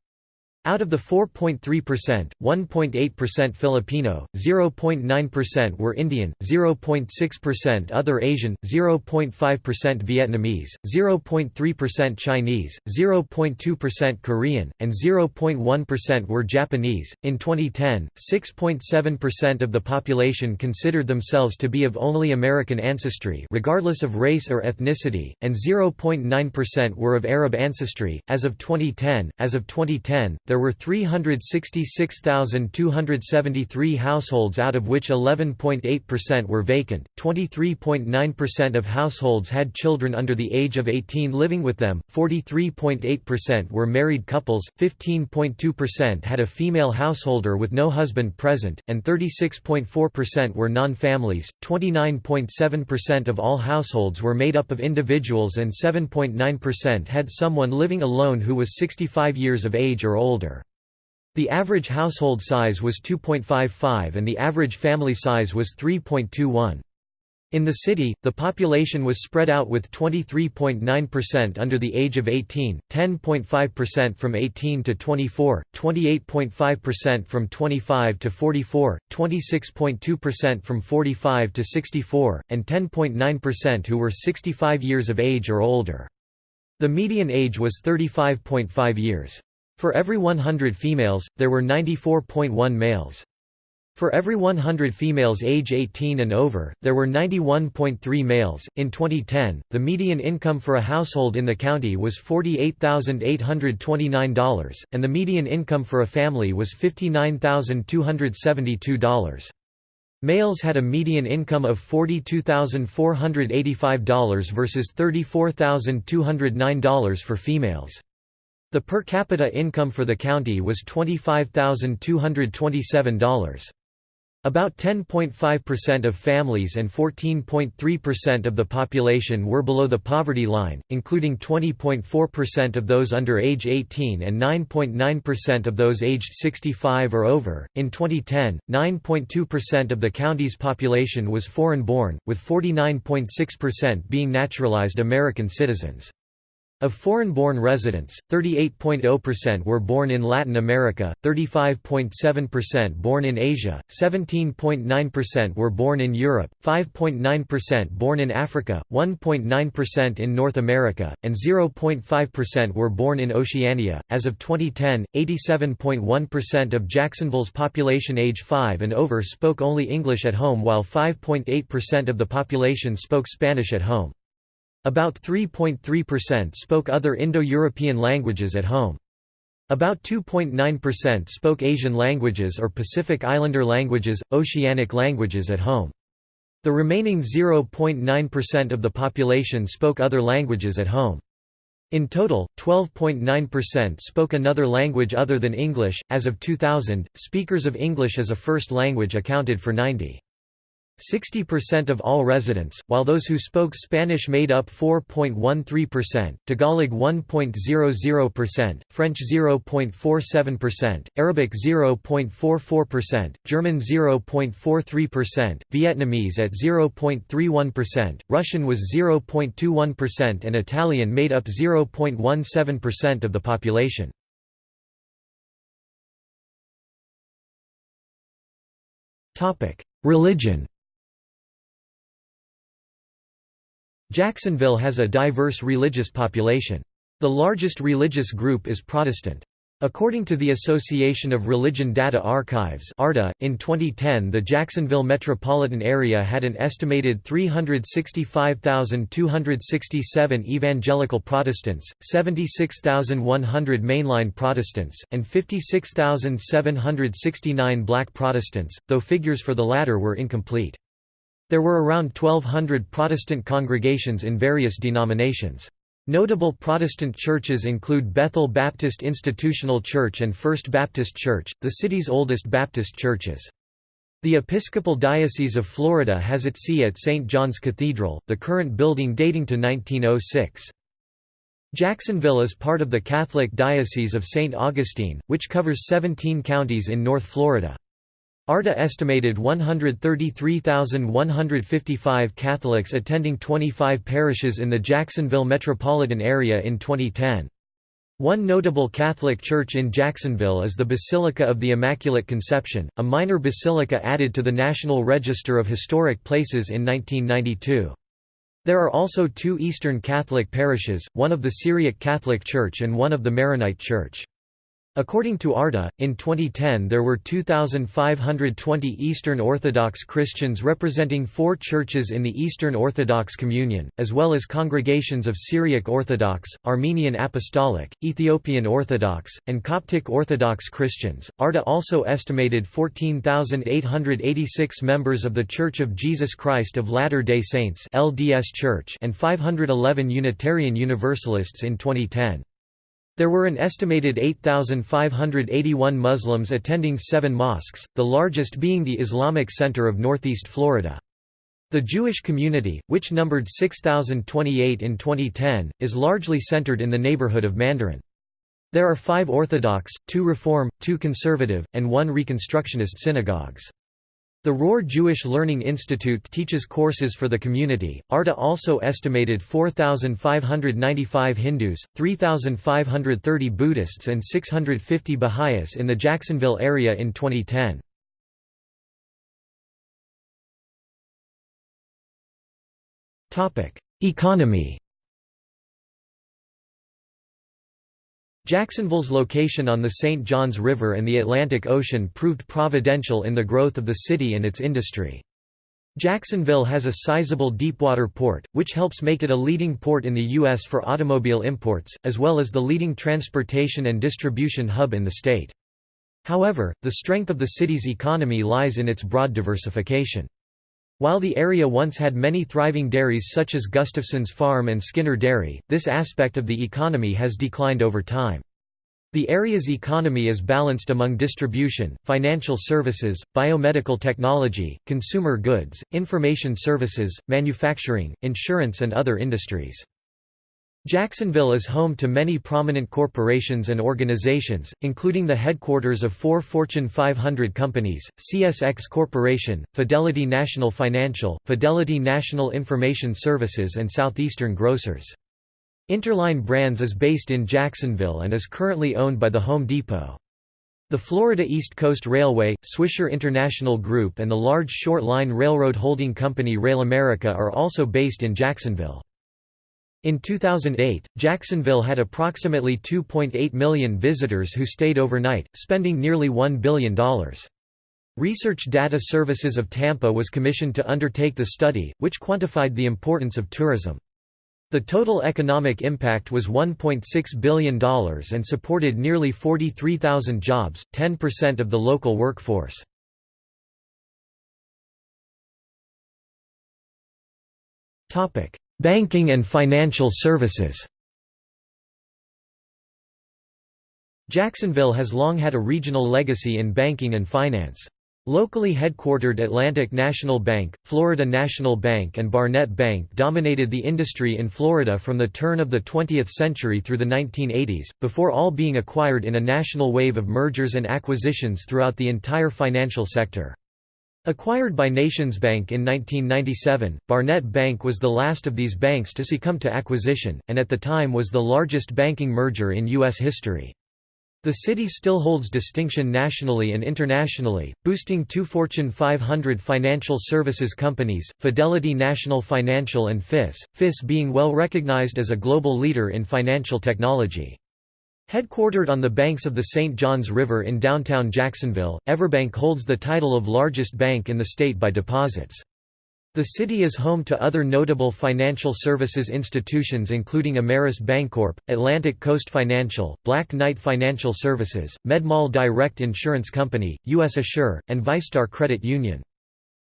Speaker 1: Out of the 4.3%, 1.8% Filipino, 0.9% were Indian, 0.6% other Asian, 0.5% Vietnamese, 0.3% Chinese, 0.2% Korean, and 0.1% were Japanese. In 2010, 6.7% of the population considered themselves to be of only American ancestry, regardless of race or ethnicity, and 0.9% were of Arab ancestry. As of 2010, as of 2010, there were 366,273 households out of which 11.8% were vacant, 23.9% of households had children under the age of 18 living with them, 43.8% were married couples, 15.2% had a female householder with no husband present, and 36.4% were non-families, 29.7% of all households were made up of individuals and 7.9% had someone living alone who was 65 years of age or older. The average household size was 2.55 and the average family size was 3.21. In the city, the population was spread out with 23.9% under the age of 18, 10.5% from 18 to 24, 28.5% from 25 to 44, 26.2% from 45 to 64, and 10.9% who were 65 years of age or older. The median age was 35.5 years. For every 100 females, there were 94.1 males. For every 100 females age 18 and over, there were 91.3 males. In 2010, the median income for a household in the county was $48,829, and the median income for a family was $59,272. Males had a median income of $42,485 versus $34,209 for females. The per capita income for the county was $25,227. About 10.5% of families and 14.3% of the population were below the poverty line, including 20.4% of those under age 18 and 9.9% of those aged 65 or over. In 2010, 9.2% of the county's population was foreign born, with 49.6% being naturalized American citizens. Of foreign-born residents, 38.0% were born in Latin America, 35.7% born in Asia, 17.9% were born in Europe, 5.9% born in Africa, 1.9% in North America, and 0.5% were born in Oceania. As of 2010, 87.1% of Jacksonville's population age 5 and over spoke only English at home while 5.8% of the population spoke Spanish at home. About 3.3% spoke other Indo-European languages at home. About 2.9% spoke Asian languages or Pacific Islander languages, oceanic languages at home. The remaining 0.9% of the population spoke other languages at home. In total, 12.9% spoke another language other than English. As of 2000, speakers of English as a first language accounted for 90. 60% of all residents, while those who spoke Spanish made up 4.13%, Tagalog 1.00%, French 0.47%, Arabic 0.44%, German 0.43%, Vietnamese at 0.31%, Russian was 0.21% and Italian made up 0.17% of the population. Religion Jacksonville has a diverse religious population. The largest religious group is Protestant. According to the Association of Religion Data Archives in 2010 the Jacksonville metropolitan area had an estimated 365,267 evangelical Protestants, 76,100 mainline Protestants, and 56,769 black Protestants, though figures for the latter were incomplete. There were around 1,200 Protestant congregations in various denominations. Notable Protestant churches include Bethel Baptist Institutional Church and First Baptist Church, the city's oldest Baptist churches. The Episcopal Diocese of Florida has its see at St. John's Cathedral, the current building dating to 1906. Jacksonville is part of the Catholic Diocese of St. Augustine, which covers 17 counties in North Florida. ARDA estimated 133,155 Catholics attending 25 parishes in the Jacksonville metropolitan area in 2010. One notable Catholic church in Jacksonville is the Basilica of the Immaculate Conception, a minor basilica added to the National Register of Historic Places in 1992. There are also two Eastern Catholic parishes, one of the Syriac Catholic Church and one of the Maronite Church. According to ARDA, in 2010 there were 2,520 Eastern Orthodox Christians representing four churches in the Eastern Orthodox Communion, as well as congregations of Syriac Orthodox, Armenian Apostolic, Ethiopian Orthodox, and Coptic Orthodox Christians. ARDA also estimated 14,886 members of The Church of Jesus Christ of Latter day Saints (LDS Church) and 511 Unitarian Universalists in 2010. There were an estimated 8,581 Muslims attending seven mosques, the largest being the Islamic Center of Northeast Florida. The Jewish community, which numbered 6,028 in 2010, is largely centered in the neighborhood of Mandarin. There are five Orthodox, two Reform, two Conservative, and one Reconstructionist synagogues. The Rohr Jewish Learning Institute teaches courses for the community. ARDA also estimated 4,595 Hindus, 3,530 Buddhists, and 650 Baha'is in the Jacksonville area in 2010. Economy Jacksonville's location on the St. Johns River and the Atlantic Ocean proved providential in the growth of the city and its industry. Jacksonville has a sizable deepwater port, which helps make it a leading port in the U.S. for automobile imports, as well as the leading transportation and distribution hub in the state. However, the strength of the city's economy lies in its broad diversification. While the area once had many thriving dairies such as Gustafson's Farm and Skinner Dairy, this aspect of the economy has declined over time. The area's economy is balanced among distribution, financial services, biomedical technology, consumer goods, information services, manufacturing, insurance and other industries. Jacksonville is home to many prominent corporations and organizations, including the headquarters of four Fortune 500 companies, CSX Corporation, Fidelity National Financial, Fidelity National Information Services and Southeastern Grocers. Interline Brands is based in Jacksonville and is currently owned by the Home Depot. The Florida East Coast Railway, Swisher International Group and the large short line railroad holding company Rail America are also based in Jacksonville. In 2008, Jacksonville had approximately 2.8 million visitors who stayed overnight, spending nearly $1 billion. Research Data Services of Tampa was commissioned to undertake the study, which quantified the importance of tourism. The total economic impact was $1.6 billion and supported nearly 43,000 jobs, 10% of the local workforce. Banking and financial services Jacksonville has long had a regional legacy in banking and finance. Locally headquartered Atlantic National Bank, Florida National Bank and Barnett Bank dominated the industry in Florida from the turn of the 20th century through the 1980s, before all being acquired in a national wave of mergers and acquisitions throughout the entire financial sector. Acquired by NationsBank in 1997, Barnett Bank was the last of these banks to succumb to acquisition, and at the time was the largest banking merger in U.S. history. The city still holds distinction nationally and internationally, boosting two Fortune 500 financial services companies, Fidelity National Financial and FIS, FIS being well recognized as a global leader in financial technology. Headquartered on the banks of the St. Johns River in downtown Jacksonville, Everbank holds the title of largest bank in the state by deposits. The city is home to other notable financial services institutions including Ameris Bancorp, Atlantic Coast Financial, Black Knight Financial Services, MedMal Direct Insurance Company, US Assure, and VyStar Credit Union.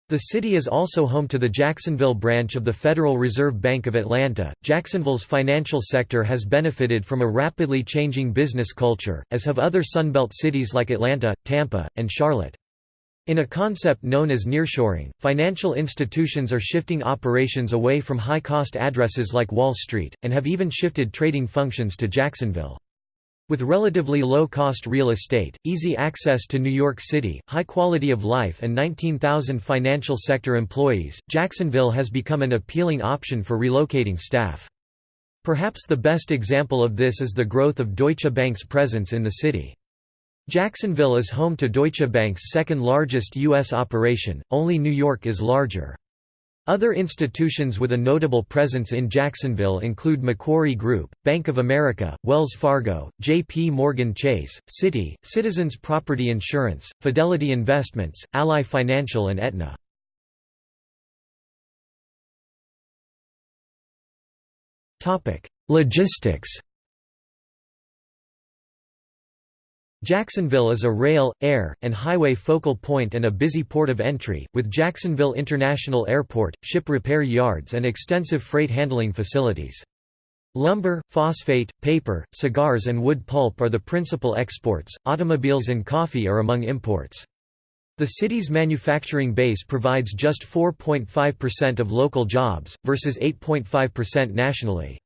Speaker 1: The city is also home to the Jacksonville branch of the Federal Reserve Bank of Atlanta. Jacksonville's financial sector has benefited from a rapidly changing business culture, as have other Sunbelt cities like Atlanta, Tampa, and Charlotte. In a concept known as nearshoring, financial institutions are shifting operations away from high-cost addresses like Wall Street, and have even shifted trading functions to Jacksonville. With relatively low-cost real estate, easy access to New York City, high quality of life and 19,000 financial sector employees, Jacksonville has become an appealing option for relocating staff. Perhaps the best example of this is the growth of Deutsche Bank's presence in the city. Jacksonville is home to Deutsche Bank's second largest U.S. operation, only New York is larger. Other institutions with a notable presence in Jacksonville include Macquarie Group, Bank of America, Wells Fargo, J.P. Morgan Chase, Citi, Citizens Property Insurance, Fidelity Investments, Ally Financial and Aetna. Logistics Jacksonville is a rail, air, and highway focal point and a busy port of entry, with Jacksonville International Airport, ship repair yards and extensive freight handling facilities. Lumber, phosphate, paper, cigars and wood pulp are the principal exports, automobiles and coffee are among imports. The city's manufacturing base provides just 4.5% of local jobs, versus 8.5% nationally.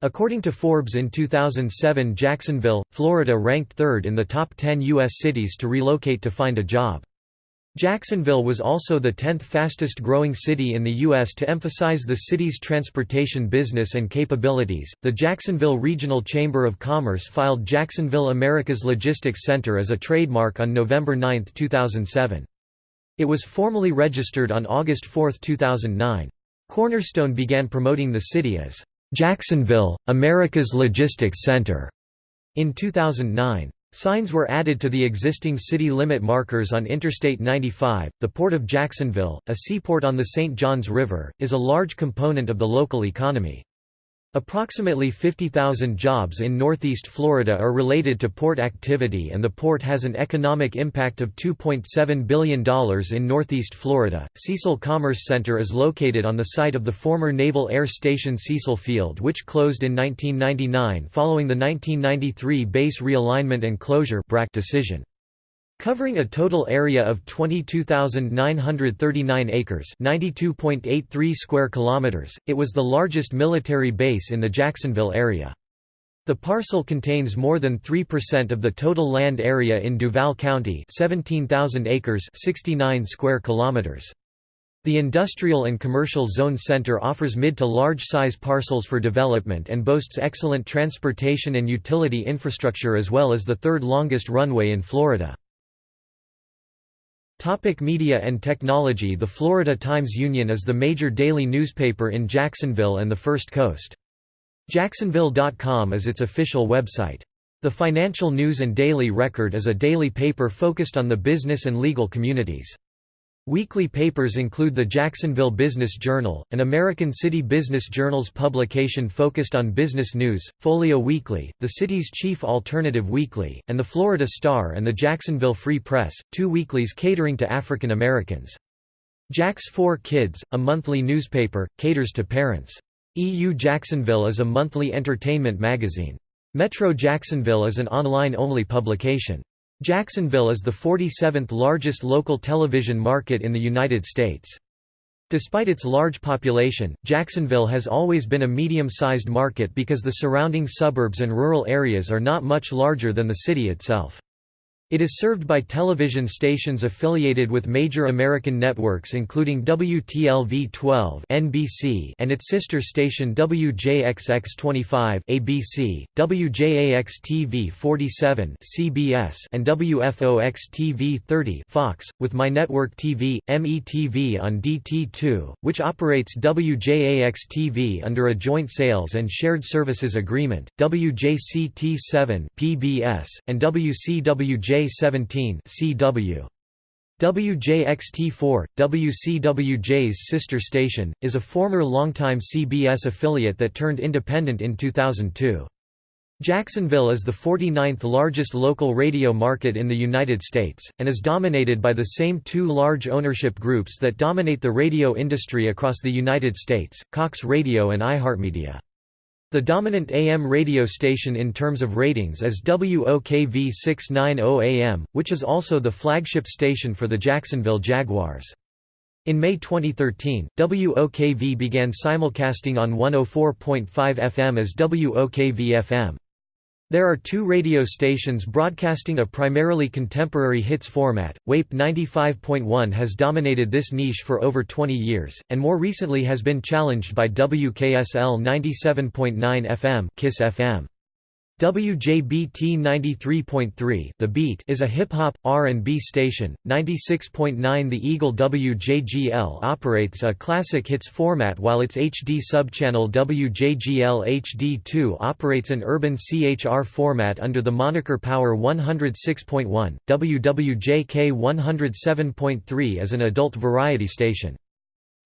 Speaker 1: According to Forbes in 2007 Jacksonville, Florida ranked third in the top 10 U.S. cities to relocate to find a job. Jacksonville was also the 10th fastest growing city in the U.S. to emphasize the city's transportation business and capabilities. The Jacksonville Regional Chamber of Commerce filed Jacksonville America's Logistics Center as a trademark on November 9, 2007. It was formally registered on August 4, 2009. Cornerstone began promoting the city as Jacksonville, America's Logistics Center. In 2009, signs were added to the existing city limit markers on Interstate 95. The Port of Jacksonville, a seaport on the St. Johns River, is a large component of the local economy. Approximately 50,000 jobs in northeast Florida are related to port activity and the port has an economic impact of $2.7 billion in northeast Florida. Cecil Commerce Center is located on the site of the former Naval Air Station Cecil Field which closed in 1999 following the 1993 base realignment and closure decision. Covering a total area of 22,939 acres (92.83 square kilometers), it was the largest military base in the Jacksonville area. The parcel contains more than 3% of the total land area in Duval County, 17,000 acres (69 square kilometers). The Industrial and Commercial Zone Center offers mid to large size parcels for development and boasts excellent transportation and utility infrastructure as well as the third longest runway in Florida. Topic media and technology The Florida Times-Union is the major daily newspaper in Jacksonville and the First Coast. Jacksonville.com is its official website. The Financial News and Daily Record is a daily paper focused on the business and legal communities. Weekly papers include the Jacksonville Business Journal, an American City Business Journal's publication focused on business news, Folio Weekly, the city's chief alternative weekly, and the Florida Star and the Jacksonville Free Press, two weeklies catering to African Americans. Jax 4 Kids, a monthly newspaper, caters to parents. EU Jacksonville is a monthly entertainment magazine. Metro Jacksonville is an online-only publication. Jacksonville is the 47th largest local television market in the United States. Despite its large population, Jacksonville has always been a medium-sized market because the surrounding suburbs and rural areas are not much larger than the city itself. It is served by television stations affiliated with major American networks including WTLV-12 (NBC) and its sister station WJXX-25 (ABC), WJAX-TV 47 (CBS), and WFOX-TV 30 (Fox), with My Network TV, METV on DT2, which operates WJAX-TV under a joint sales and shared services agreement, WJCT7 (PBS), and WCWJ J17 CW. WJXT4, WCWJ's sister station, is a former longtime CBS affiliate that turned independent in 2002. Jacksonville is the 49th largest local radio market in the United States, and is dominated by the same two large ownership groups that dominate the radio industry across the United States, Cox Radio and iHeartMedia. The dominant AM radio station in terms of ratings is WOKV 690 AM, which is also the flagship station for the Jacksonville Jaguars. In May 2013, WOKV began simulcasting on 104.5 FM as WOKV-FM. There are two radio stations broadcasting a primarily contemporary hits format. WAPE 95.1 has dominated this niche for over 20 years, and more recently has been challenged by WKSL 97.9 FM, KISS FM. WJBT 93.3 The Beat is a hip-hop, R&B station, 96.9 The Eagle WJGL operates a classic hits format while its HD subchannel WJGL HD2 operates an urban CHR format under the moniker Power 106.1, WWJK 107.3 is an adult variety station.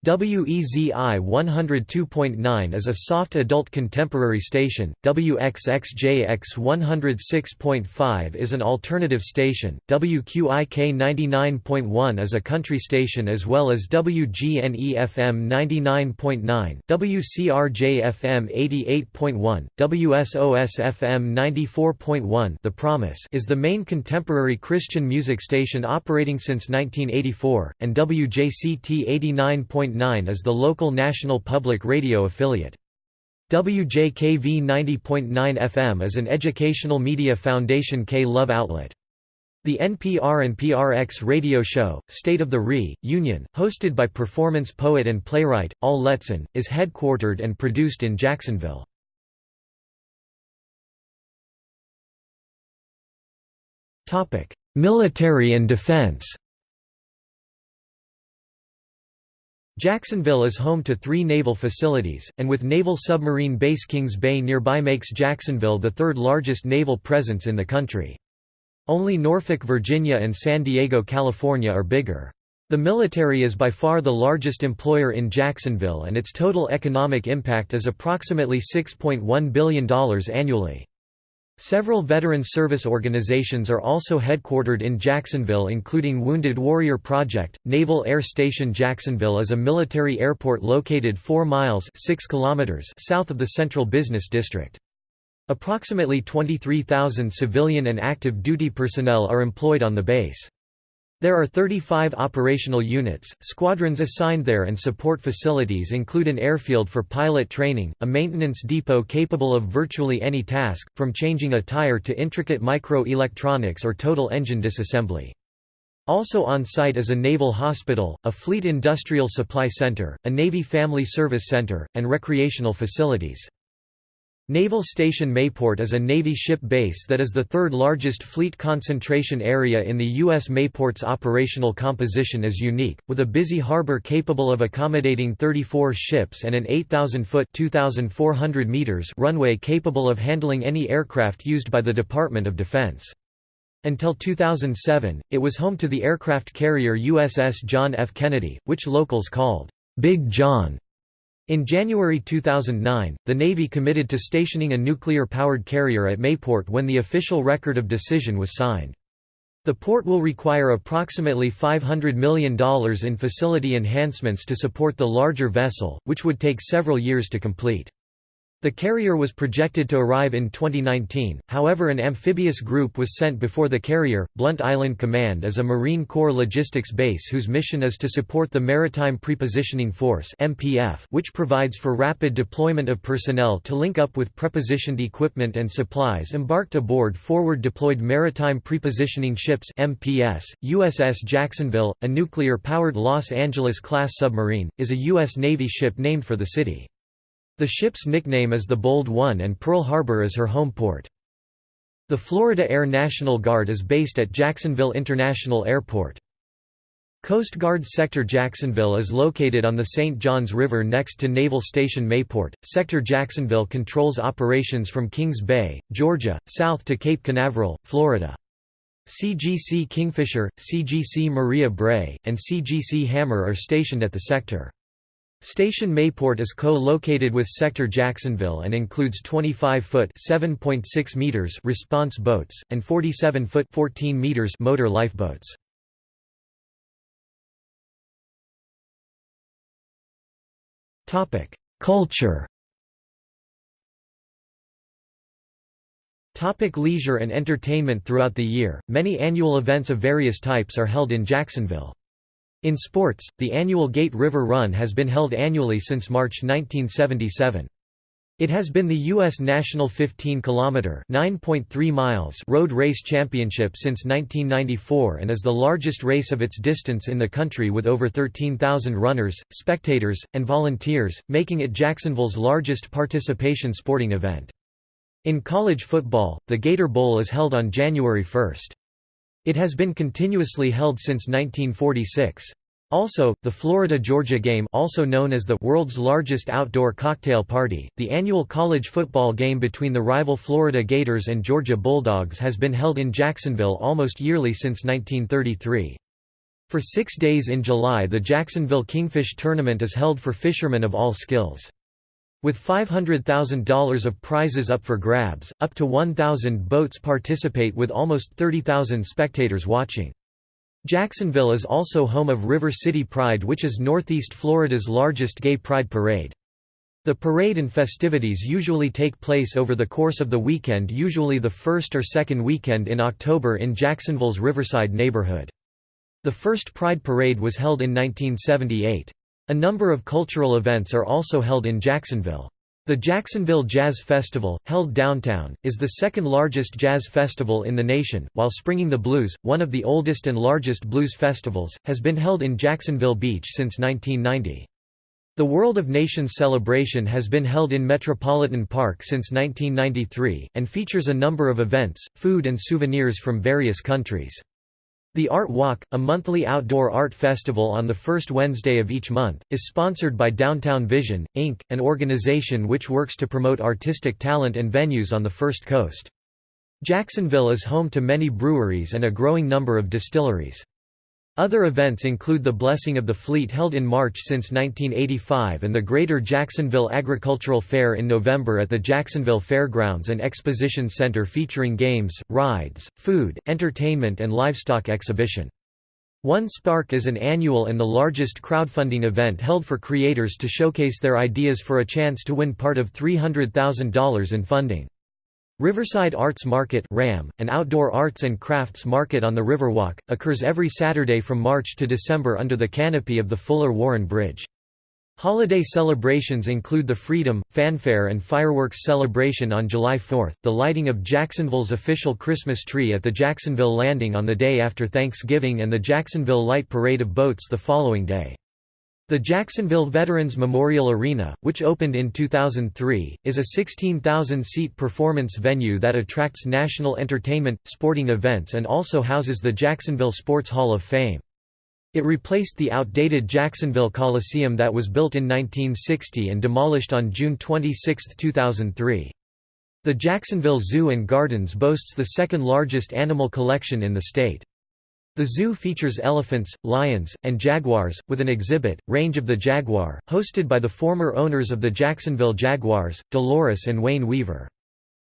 Speaker 1: WEZI 102.9 is a soft adult contemporary station, WXXJX 106.5 is an alternative station, WQIK 99.1 is a country station as well as WGNE FM 99.9, WCRJ FM 88.1, WSOS FM 94.1 The Promise is the main contemporary Christian music station operating since 1984, and WJCT 89. 90.9 is the local national public radio affiliate. WJKV 90.9 FM is an educational media foundation K-Love outlet. The NPR and PRX radio show, State of the Re, Union, hosted by performance poet and playwright, Al Letson, is headquartered and produced in Jacksonville. Military and defense Jacksonville is home to three naval facilities, and with Naval Submarine Base Kings Bay nearby makes Jacksonville the third largest naval presence in the country. Only Norfolk, Virginia and San Diego, California are bigger. The military is by far the largest employer in Jacksonville and its total economic impact is approximately $6.1 billion annually. Several veteran service organizations are also headquartered in Jacksonville including Wounded Warrior Project. Naval Air Station Jacksonville is a military airport located 4 miles 6 kilometers south of the Central Business District. Approximately 23,000 civilian and active duty personnel are employed on the base. There are 35 operational units. Squadrons assigned there and support facilities include an airfield for pilot training, a maintenance depot capable of virtually any task, from changing a tire to intricate micro-electronics or total engine disassembly. Also on site is a naval hospital, a fleet industrial supply center, a Navy Family Service Center, and recreational facilities. Naval Station Mayport is a Navy ship base that is the third largest fleet concentration area in the U.S. Mayport's operational composition is unique, with a busy harbor capable of accommodating 34 ships and an 8,000-foot runway capable of handling any aircraft used by the Department of Defense. Until 2007, it was home to the aircraft carrier USS John F. Kennedy, which locals called, "'Big John' In January 2009, the Navy committed to stationing a nuclear-powered carrier at Mayport when the official record of decision was signed. The port will require approximately $500 million in facility enhancements to support the larger vessel, which would take several years to complete. The carrier was projected to arrive in 2019, however an amphibious group was sent before the carrier. Blount Island Command is a Marine Corps logistics base whose mission is to support the Maritime Prepositioning Force MPF, which provides for rapid deployment of personnel to link up with prepositioned equipment and supplies embarked aboard forward deployed maritime prepositioning ships MPS. USS Jacksonville, a nuclear-powered Los Angeles-class submarine, is a U.S. Navy ship named for the city. The ship's nickname is the Bold One and Pearl Harbor is her home port. The Florida Air National Guard is based at Jacksonville International Airport. Coast Guard Sector Jacksonville is located on the St. Johns River next to Naval Station Mayport. Sector Jacksonville controls operations from Kings Bay, Georgia, south to Cape Canaveral, Florida. CGC Kingfisher, CGC Maria Bray, and CGC Hammer are stationed at the sector. Station Mayport is co-located with Sector Jacksonville and includes 25-foot (7.6 meters) response boats and 47-foot (14 meters) motor lifeboats. Topic: Culture. Topic leisure and entertainment Throughout the year, many annual events of various types are held in Jacksonville. In sports, the annual Gate River Run has been held annually since March 1977. It has been the U.S. national 15-kilometer miles) road race championship since 1994 and is the largest race of its distance in the country with over 13,000 runners, spectators, and volunteers, making it Jacksonville's largest participation sporting event. In college football, the Gator Bowl is held on January 1. It has been continuously held since 1946. Also, the Florida-Georgia game also known as the world's largest outdoor cocktail party, the annual college football game between the rival Florida Gators and Georgia Bulldogs has been held in Jacksonville almost yearly since 1933. For six days in July the Jacksonville Kingfish Tournament is held for fishermen of all skills. With $500,000 of prizes up for grabs, up to 1,000 boats participate with almost 30,000 spectators watching. Jacksonville is also home of River City Pride which is Northeast Florida's largest gay pride parade. The parade and festivities usually take place over the course of the weekend usually the first or second weekend in October in Jacksonville's Riverside neighborhood. The first Pride Parade was held in 1978. A number of cultural events are also held in Jacksonville. The Jacksonville Jazz Festival, held downtown, is the second largest jazz festival in the nation, while Springing the Blues, one of the oldest and largest blues festivals, has been held in Jacksonville Beach since 1990. The World of Nations celebration has been held in Metropolitan Park since 1993, and features a number of events, food and souvenirs from various countries. The Art Walk, a monthly outdoor art festival on the first Wednesday of each month, is sponsored by Downtown Vision, Inc., an organization which works to promote artistic talent and venues on the First Coast. Jacksonville is home to many breweries and a growing number of distilleries. Other events include the Blessing of the Fleet held in March since 1985 and the Greater Jacksonville Agricultural Fair in November at the Jacksonville Fairgrounds and Exposition Center featuring games, rides, food, entertainment and livestock exhibition. One Spark is an annual and the largest crowdfunding event held for creators to showcase their ideas for a chance to win part of $300,000 in funding. Riverside Arts Market RAM, an outdoor arts and crafts market on the Riverwalk, occurs every Saturday from March to December under the canopy of the Fuller Warren Bridge. Holiday celebrations include the Freedom, Fanfare and Fireworks Celebration on July 4, the lighting of Jacksonville's official Christmas tree at the Jacksonville Landing on the day after Thanksgiving and the Jacksonville Light Parade of Boats the following day. The Jacksonville Veterans Memorial Arena, which opened in 2003, is a 16,000-seat performance venue that attracts national entertainment, sporting events and also houses the Jacksonville Sports Hall of Fame. It replaced the outdated Jacksonville Coliseum that was built in 1960 and demolished on June 26, 2003. The Jacksonville Zoo and Gardens boasts the second largest animal collection in the state. The zoo features elephants, lions, and jaguars, with an exhibit, Range of the Jaguar, hosted by the former owners of the Jacksonville Jaguars, Dolores and Wayne Weaver.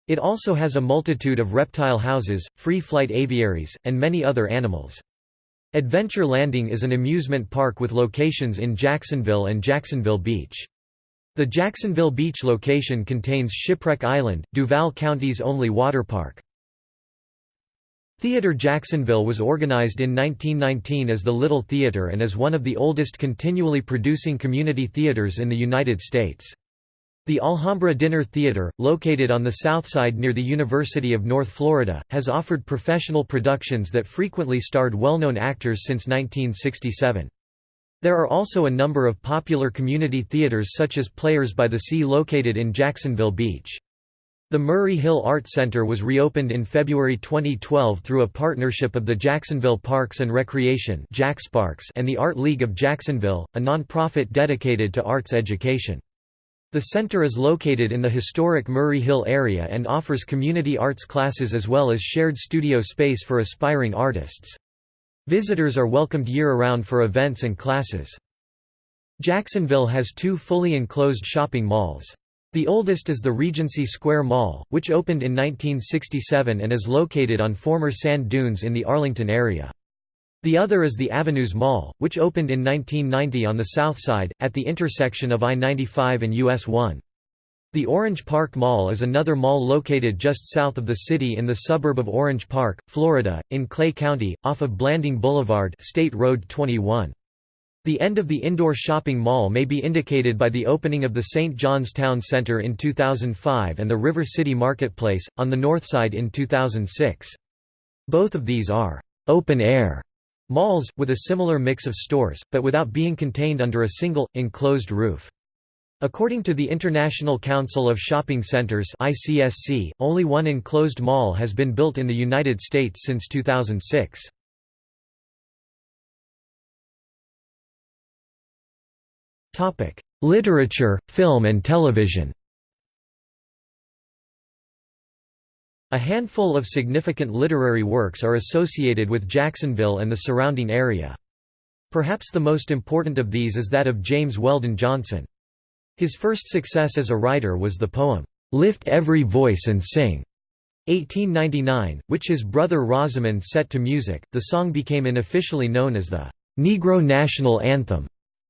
Speaker 1: It also has a multitude of reptile houses, free-flight aviaries, and many other animals. Adventure Landing is an amusement park with locations in Jacksonville and Jacksonville Beach. The Jacksonville Beach location contains Shipwreck Island, Duval County's only water park. Theatre Jacksonville was organized in 1919 as the Little Theatre and is one of the oldest continually producing community theaters in the United States. The Alhambra Dinner Theatre, located on the south side near the University of North Florida, has offered professional productions that frequently starred well-known actors since 1967. There are also a number of popular community theaters such as Players by the Sea located in Jacksonville Beach. The Murray Hill Art Center was reopened in February 2012 through a partnership of the Jacksonville Parks and Recreation and the Art League of Jacksonville, a nonprofit dedicated to arts education. The center is located in the historic Murray Hill area and offers community arts classes as well as shared studio space for aspiring artists. Visitors are welcomed year-round for events and classes. Jacksonville has two fully enclosed shopping malls. The oldest is the Regency Square Mall, which opened in 1967 and is located on former sand dunes in the Arlington area. The other is the Avenues Mall, which opened in 1990 on the south side, at the intersection of I-95 and US 1. The Orange Park Mall is another mall located just south of the city in the suburb of Orange Park, Florida, in Clay County, off of Blanding Boulevard State Road 21. The end of the indoor shopping mall may be indicated by the opening of the St. John's Town Center in 2005 and the River City Marketplace, on the north side in 2006. Both of these are «open-air» malls, with a similar mix of stores, but without being contained under a single, enclosed roof. According to the International Council of Shopping Centers (ICSC), only one enclosed mall has been built in the United States since 2006. Topic: Literature, film and television. A handful of significant literary works are associated with Jacksonville and the surrounding area. Perhaps the most important of these is that of James Weldon Johnson. His first success as a writer was the poem, "'Lift Every Voice and Sing' 1899, which his brother Rosamond set to music. The song became unofficially known as the Negro National Anthem.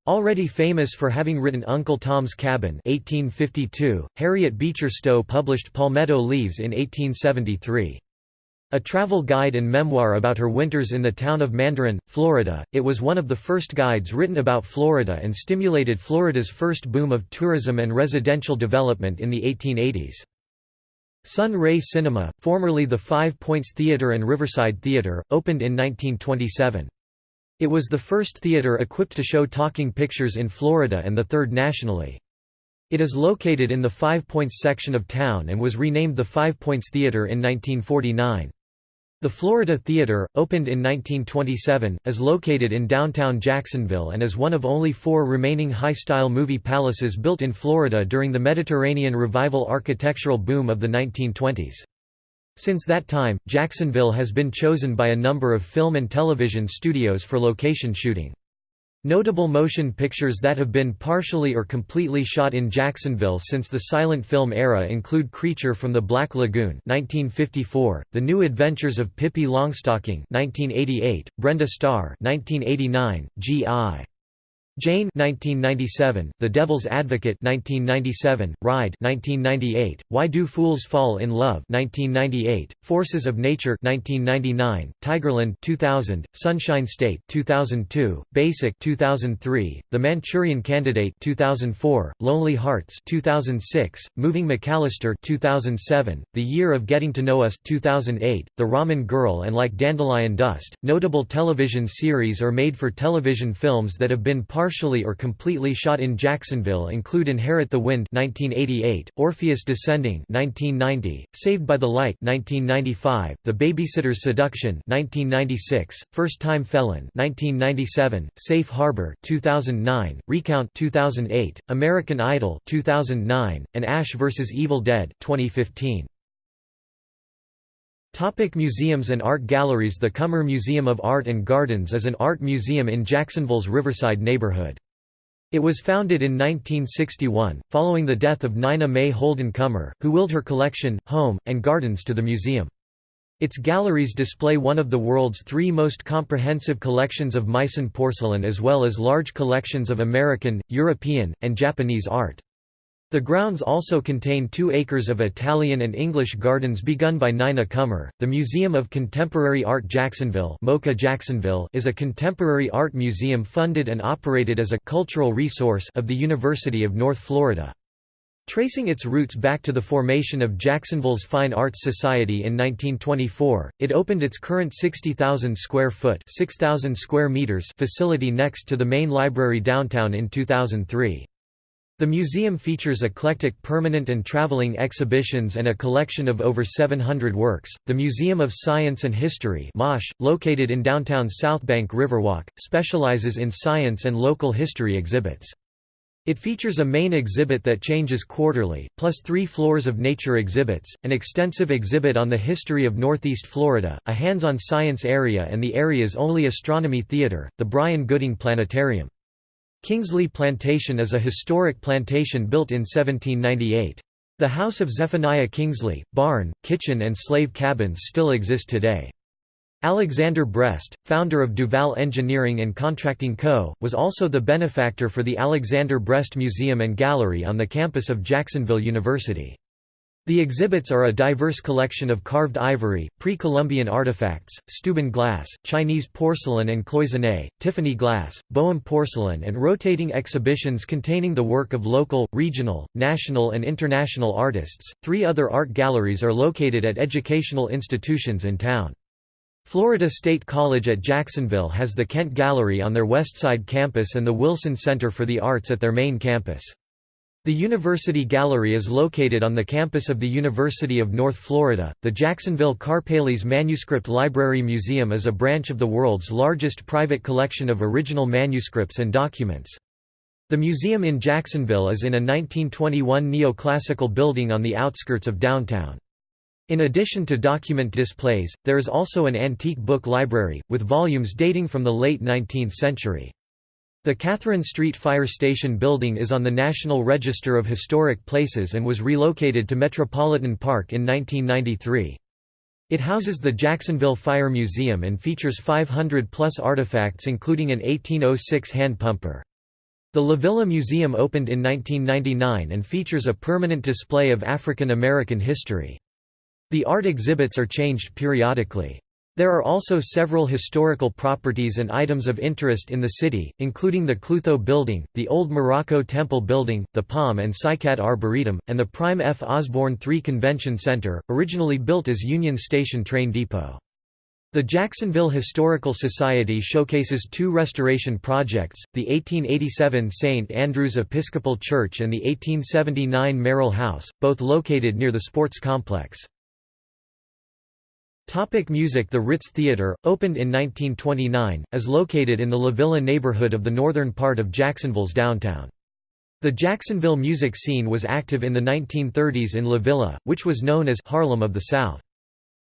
Speaker 1: Already famous for having written Uncle Tom's Cabin 1852, Harriet Beecher Stowe published Palmetto Leaves in 1873. A travel guide and memoir about her winters in the town of Mandarin, Florida, it was one of the first guides written about Florida and stimulated Florida's first boom of tourism and residential development in the 1880s. Sun Ray Cinema, formerly the Five Points Theater and Riverside Theater, opened in 1927. It was the first theater equipped to show talking pictures in Florida and the third nationally. It is located in the Five Points section of town and was renamed the Five Points Theater in 1949. The Florida Theater, opened in 1927, is located in downtown Jacksonville and is one of only four remaining high-style movie palaces built in Florida during the Mediterranean revival architectural boom of the 1920s. Since that time, Jacksonville has been chosen by a number of film and television studios for location shooting. Notable motion pictures that have been partially or completely shot in Jacksonville since the silent film era include Creature from the Black Lagoon 1954, The New Adventures of Pippi Longstocking 1988, Brenda Starr 1989, G.I. Jane 1997, The Devil's Advocate 1997, Ride 1998, Why Do Fools Fall in Love 1998, Forces of Nature 1999, Tigerland 2000, Sunshine State 2002, Basic 2003, The Manchurian Candidate 2004, Lonely Hearts 2006, Moving McAllister 2007, The Year of Getting to Know Us 2008, The Ramen Girl and Like Dandelion Dust. Notable television series or made for television films that have been part partially or completely shot in Jacksonville include Inherit the Wind 1988, Orpheus Descending 1990, Saved by the Light 1995, The Babysitter's Seduction 1996, First Time Felon 1997, Safe Harbor 2009, Recount 2008, American Idol 2009, and Ash vs Evil Dead 2015. Topic museums and art galleries The Cummer Museum of Art and Gardens is an art museum in Jacksonville's Riverside neighborhood. It was founded in 1961, following the death of Nina May Holden Cummer, who willed her collection, home, and gardens to the museum. Its galleries display one of the world's three most comprehensive collections of Meissen porcelain as well as large collections of American, European, and Japanese art. The grounds also contain two acres of Italian and English gardens begun by Nina Cummer. The Museum of Contemporary Art Jacksonville, MoCA Jacksonville is a contemporary art museum funded and operated as a cultural resource of the University of North Florida. Tracing its roots back to the formation of Jacksonville's Fine Arts Society in 1924, it opened its current 60,000 square foot (6,000 square meters facility next to the main library downtown in 2003. The museum features eclectic permanent and traveling exhibitions and a collection of over 700 works. The Museum of Science and History, MOSH, located in downtown Southbank Riverwalk, specializes in science and local history exhibits. It features a main exhibit that changes quarterly, plus three floors of nature exhibits, an extensive exhibit on the history of Northeast Florida, a hands-on science area and the area's only astronomy theater, the Brian Gooding Planetarium. Kingsley Plantation is a historic plantation built in 1798. The house of Zephaniah Kingsley, barn, kitchen and slave cabins still exist today. Alexander Brest, founder of Duval Engineering and Contracting Co., was also the benefactor for the Alexander Brest Museum and Gallery on the campus of Jacksonville University. The exhibits are a diverse collection of carved ivory, pre-Columbian artifacts, Steuben glass, Chinese porcelain and cloisonné, Tiffany glass, Boehm porcelain and rotating exhibitions containing the work of local, regional, national and international artists. Three other art galleries are located at educational institutions in town. Florida State College at Jacksonville has the Kent Gallery on their Westside campus and the Wilson Center for the Arts at their main campus. The University Gallery is located on the campus of the University of North Florida. The Jacksonville Karpeles Manuscript Library Museum is a branch of the world's largest private collection of original manuscripts and documents. The museum in Jacksonville is in a 1921 neoclassical building on the outskirts of downtown. In addition to document displays, there is also an antique book library, with volumes dating from the late 19th century. The Catherine Street Fire Station building is on the National Register of Historic Places and was relocated to Metropolitan Park in 1993. It houses the Jacksonville Fire Museum and features 500-plus artifacts including an 1806 hand pumper. The La Villa Museum opened in 1999 and features a permanent display of African American history. The art exhibits are changed periodically. There are also several historical properties and items of interest in the city, including the Klutho Building, the Old Morocco Temple Building, the Palm and Cycad Arboretum, and the Prime F. Osborne III Convention Center, originally built as Union Station Train Depot. The Jacksonville Historical Society showcases two restoration projects, the 1887 St. Andrew's Episcopal Church and the 1879 Merrill House, both located near the sports complex. Topic music The Ritz Theater, opened in 1929, is located in the La Villa neighborhood of the northern part of Jacksonville's downtown. The Jacksonville music scene was active in the 1930s in La Villa, which was known as Harlem of the South.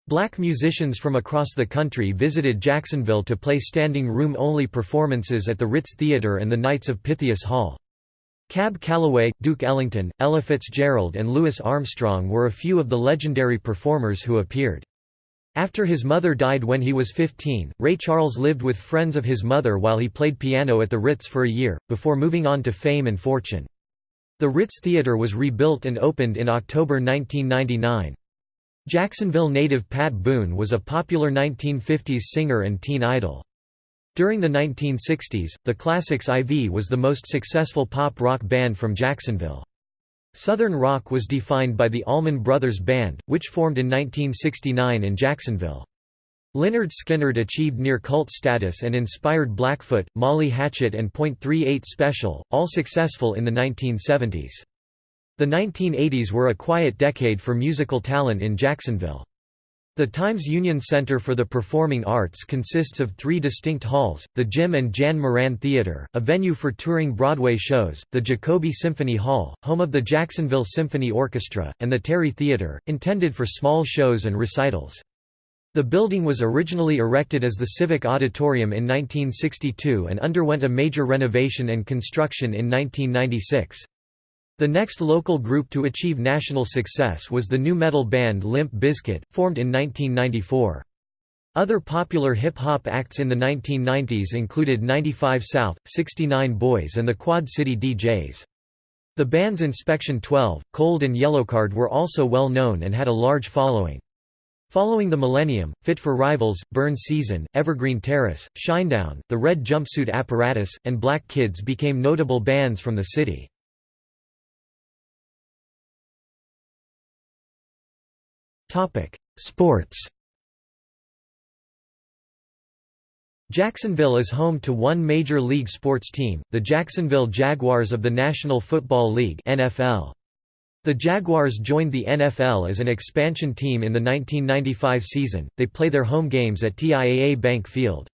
Speaker 1: Black musicians from across the country visited Jacksonville to play standing room-only performances at the Ritz Theater and the Knights of Pythias Hall. Cab Calloway, Duke Ellington, Ella Fitzgerald and Louis Armstrong were a few of the legendary performers who appeared. After his mother died when he was 15, Ray Charles lived with friends of his mother while he played piano at the Ritz for a year, before moving on to fame and fortune. The Ritz Theater was rebuilt and opened in October 1999. Jacksonville native Pat Boone was a popular 1950s singer and teen idol. During the 1960s, the Classics IV was the most successful pop-rock band from Jacksonville. Southern rock was defined by the Allman Brothers Band, which formed in 1969 in Jacksonville. Lynyrd Skynyrd achieved near-cult status and inspired Blackfoot, Molly Hatchet and .38 Special, all successful in the 1970s. The 1980s were a quiet decade for musical talent in Jacksonville. The Times Union Center for the Performing Arts consists of three distinct halls, the Jim and Jan Moran Theater, a venue for touring Broadway shows, the Jacoby Symphony Hall, home of the Jacksonville Symphony Orchestra, and the Terry Theater, intended for small shows and recitals. The building was originally erected as the Civic Auditorium in 1962 and underwent a major renovation and construction in 1996. The next local group to achieve national success was the nu metal band Limp Bizkit, formed in 1994. Other popular hip-hop acts in the 1990s included 95 South, 69 Boys and the Quad City DJs. The bands Inspection 12, Cold and Yellowcard were also well known and had a large following. Following the millennium, Fit for Rivals, Burn Season, Evergreen Terrace, Shinedown, The Red Jumpsuit Apparatus, and Black Kids became notable bands from the city. Sports Jacksonville is home to one major league sports team, the Jacksonville Jaguars of the National Football League NFL. The Jaguars joined the NFL as an expansion team in the 1995 season, they play their home games at TIAA Bank Field.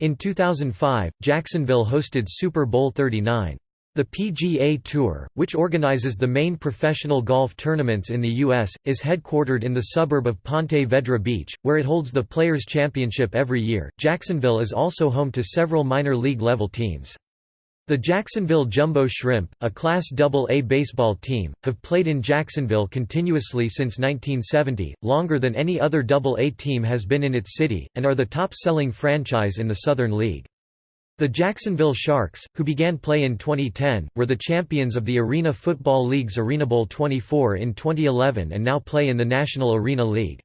Speaker 1: In 2005, Jacksonville hosted Super Bowl 39. The PGA Tour, which organizes the main professional golf tournaments in the U.S., is headquartered in the suburb of Ponte Vedra Beach, where it holds the Players' Championship every year. Jacksonville is also home to several minor league level teams. The Jacksonville Jumbo Shrimp, a Class AA baseball team, have played in Jacksonville continuously since 1970, longer than any other AA team has been in its city, and are the top-selling franchise in the Southern League. The Jacksonville Sharks, who began play in 2010, were the champions of the Arena Football League's Arena Bowl 24 in 2011 and now play in the National Arena League.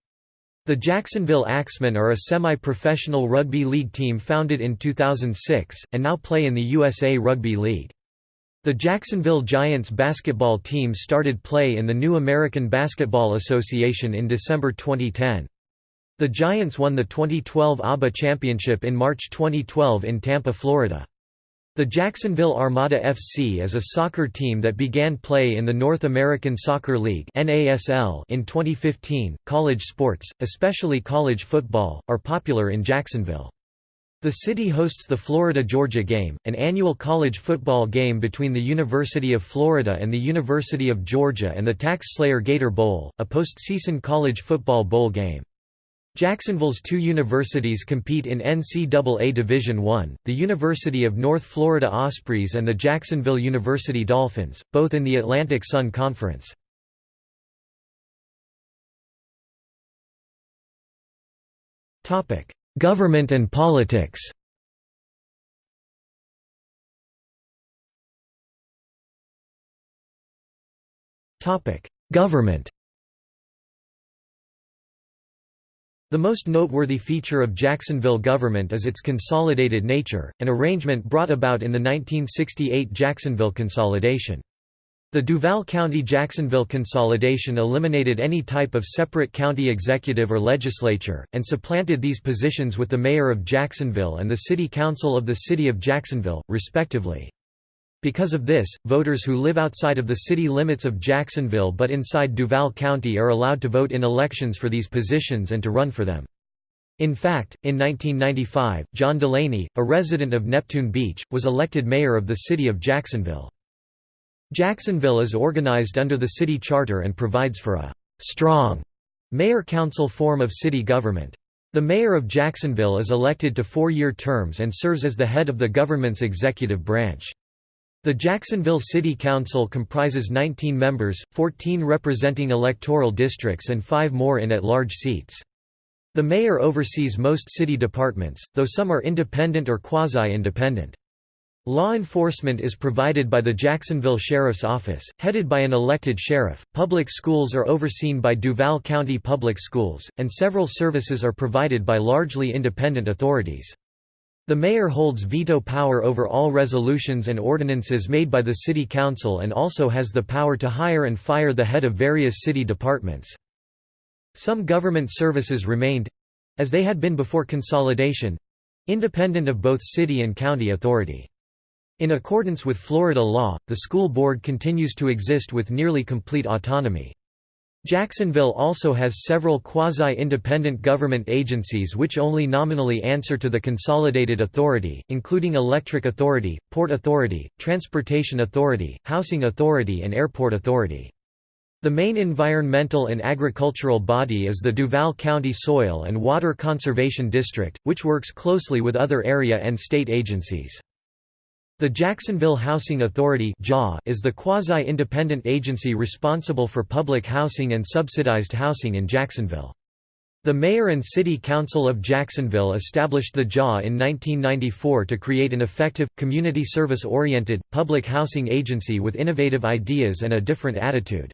Speaker 1: The Jacksonville Axemen are a semi-professional rugby league team founded in 2006, and now play in the USA Rugby League. The Jacksonville Giants basketball team started play in the New American Basketball Association in December 2010. The Giants won the 2012 ABA Championship in March 2012 in Tampa, Florida. The Jacksonville Armada FC is a soccer team that began play in the North American Soccer League in 2015. College sports, especially college football, are popular in Jacksonville. The city hosts the Florida-Georgia Game, an annual college football game between the University of Florida and the University of Georgia and the Tax Slayer Gator Bowl, a postseason college football bowl game. Jacksonville's two universities compete in NCAA Division I, the University of North Florida Ospreys and the Jacksonville University Dolphins, both in the Atlantic Sun Conference. Government and politics Government The most noteworthy feature of Jacksonville government is its consolidated nature, an arrangement brought about in the 1968 Jacksonville consolidation. The Duval County-Jacksonville consolidation eliminated any type of separate county executive or legislature, and supplanted these positions with the mayor of Jacksonville and the city council of the city of Jacksonville, respectively. Because of this, voters who live outside of the city limits of Jacksonville but inside Duval County are allowed to vote in elections for these positions and to run for them. In fact, in 1995, John Delaney, a resident of Neptune Beach, was elected mayor of the city of Jacksonville. Jacksonville is organized under the city charter and provides for a «strong» mayor-council form of city government. The mayor of Jacksonville is elected to four-year terms and serves as the head of the government's executive branch. The Jacksonville City Council comprises 19 members, 14 representing electoral districts and 5 more in at-large seats. The mayor oversees most city departments, though some are independent or quasi-independent. Law enforcement is provided by the Jacksonville Sheriff's Office, headed by an elected sheriff. Public schools are overseen by Duval County Public Schools, and several services are provided by largely independent authorities. The mayor holds veto power over all resolutions and ordinances made by the city council and also has the power to hire and fire the head of various city departments. Some government services remained—as they had been before consolidation—independent of both city and county authority. In accordance with Florida law, the school board continues to exist with nearly complete autonomy. Jacksonville also has several quasi-independent government agencies which only nominally answer to the Consolidated Authority, including Electric Authority, Port Authority, Transportation Authority, Housing Authority and Airport Authority. The main environmental and agricultural body is the Duval County Soil and Water Conservation District, which works closely with other area and state agencies. The Jacksonville Housing Authority is the quasi-independent agency responsible for public housing and subsidized housing in Jacksonville. The Mayor and City Council of Jacksonville established the JA in 1994 to create an effective, community service-oriented, public housing agency with innovative ideas and a different attitude.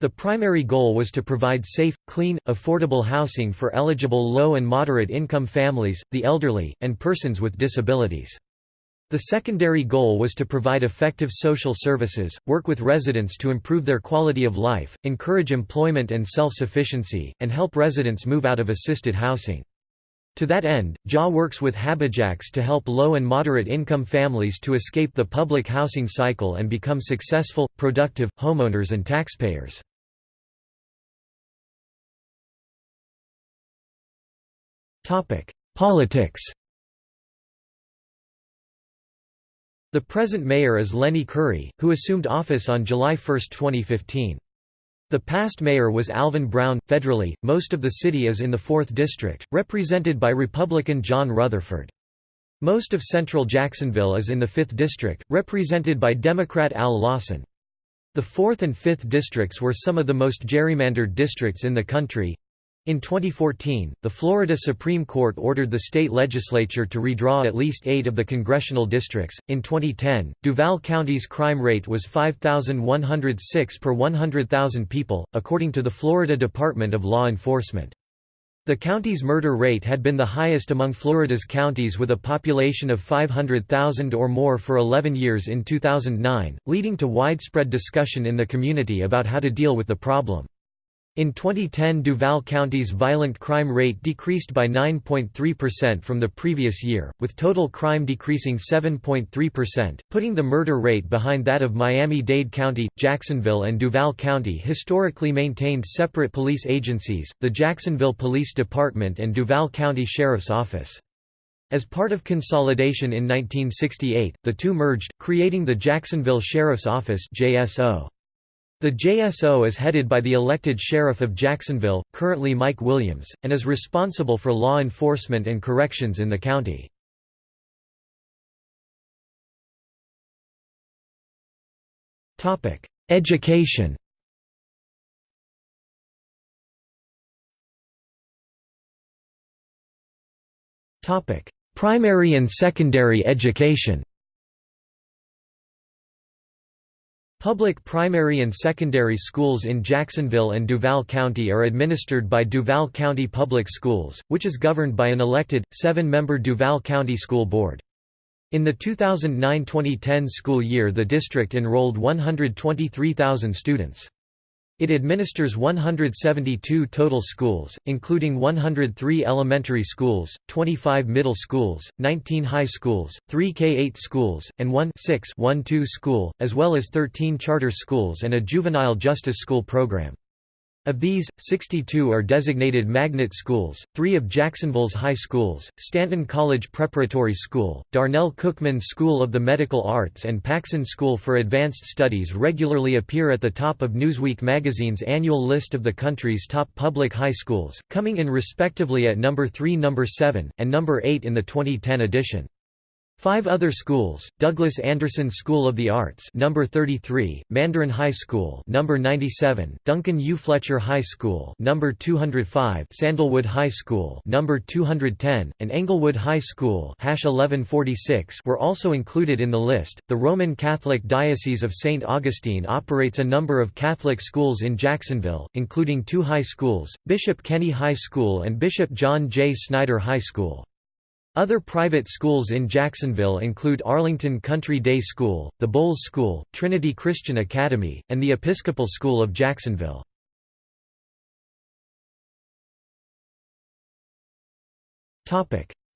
Speaker 1: The primary goal was to provide safe, clean, affordable housing for eligible low and moderate income families, the elderly, and persons with disabilities. The secondary goal was to provide effective social services, work with residents to improve their quality of life, encourage employment and self-sufficiency, and help residents move out of assisted housing. To that end, JA works with Habijax to help low and moderate income families to escape the public housing cycle and become successful, productive, homeowners and taxpayers. Politics The present mayor is Lenny Curry, who assumed office on July 1, 2015. The past mayor was Alvin Brown. Federally, most of the city is in the 4th District, represented by Republican John Rutherford. Most of central Jacksonville is in the 5th District, represented by Democrat Al Lawson. The 4th and 5th districts were some of the most gerrymandered districts in the country. In 2014, the Florida Supreme Court ordered the state legislature to redraw at least eight of the congressional districts. In 2010, Duval County's crime rate was 5,106 per 100,000 people, according to the Florida Department of Law Enforcement. The county's murder rate had been the highest among Florida's counties with a population of 500,000 or more for 11 years in 2009, leading to widespread discussion in the community about how to deal with the problem. In 2010 Duval County's violent crime rate decreased by 9.3% from the previous year, with total crime decreasing 7.3%, putting the murder rate behind that of Miami-Dade County. Jacksonville and Duval County historically maintained separate police agencies, the Jacksonville Police Department and Duval County Sheriff's Office. As part of consolidation in 1968, the two merged, creating the Jacksonville Sheriff's Office JSO. The JSO is headed by the elected Sheriff of Jacksonville, currently Mike Williams, and is responsible for law enforcement and corrections in the county. Education Primary and secondary education Public primary and secondary schools in Jacksonville and Duval County are administered by Duval County Public Schools, which is governed by an elected, seven-member Duval County School Board. In the 2009–2010 school year the district enrolled 123,000 students. It administers 172 total schools, including 103 elementary schools, 25 middle schools, 19 high schools, 3 K-8 schools, and 1 6 school, as well as 13 charter schools and a juvenile justice school program. Of these, 62 are designated magnet schools, three of Jacksonville's high schools, Stanton College Preparatory School, Darnell Cookman School of the Medical Arts and Paxson School for Advanced Studies regularly appear at the top of Newsweek magazine's annual list of the country's top public high schools, coming in respectively at number 3 number 7, and number 8 in the 2010 edition. Five other schools: Douglas Anderson School of the Arts, number 33; Mandarin High School, number 97; Duncan U. Fletcher High School, number 205; Sandalwood High School, number 210; and Englewood High School, 1146, were also included in the list. The Roman Catholic Diocese of St. Augustine operates a number of Catholic schools in Jacksonville, including two high schools: Bishop Kenny High School and Bishop John J. Snyder High School. Other private schools in Jacksonville include Arlington Country Day School, the Bolles School, Trinity Christian Academy, and the Episcopal School of Jacksonville.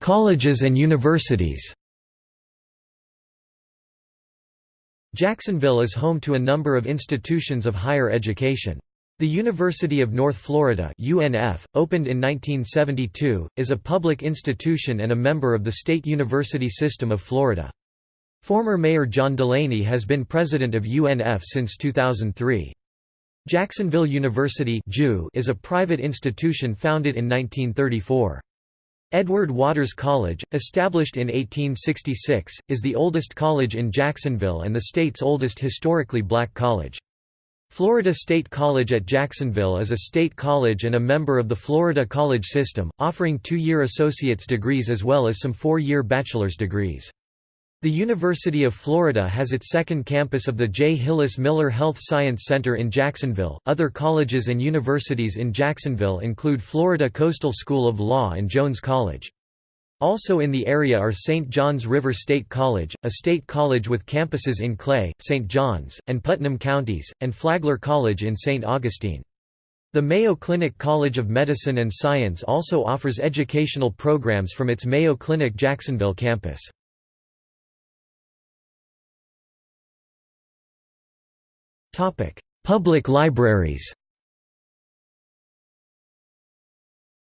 Speaker 1: Colleges and universities Jacksonville is home to a number of institutions of higher education. The University of North Florida UNF, opened in 1972, is a public institution and a member of the State University System of Florida. Former Mayor John Delaney has been president of UNF since 2003. Jacksonville University is a private institution founded in 1934. Edward Waters College, established in 1866, is the oldest college in Jacksonville and the state's oldest historically black college. Florida State College at Jacksonville is a state college and a member of the Florida College System, offering two-year associate's degrees as well as some four-year bachelor's degrees. The University of Florida has its second campus of the J. Hillis Miller Health Science Center in Jacksonville. Other colleges and universities in Jacksonville include Florida Coastal School of Law and Jones College. Also in the area are St. Johns River State College, a state college with campuses in Clay, St. Johns, and Putnam counties, and Flagler College in St. Augustine. The Mayo Clinic College of Medicine and Science also offers educational programs from its Mayo Clinic Jacksonville campus. Public libraries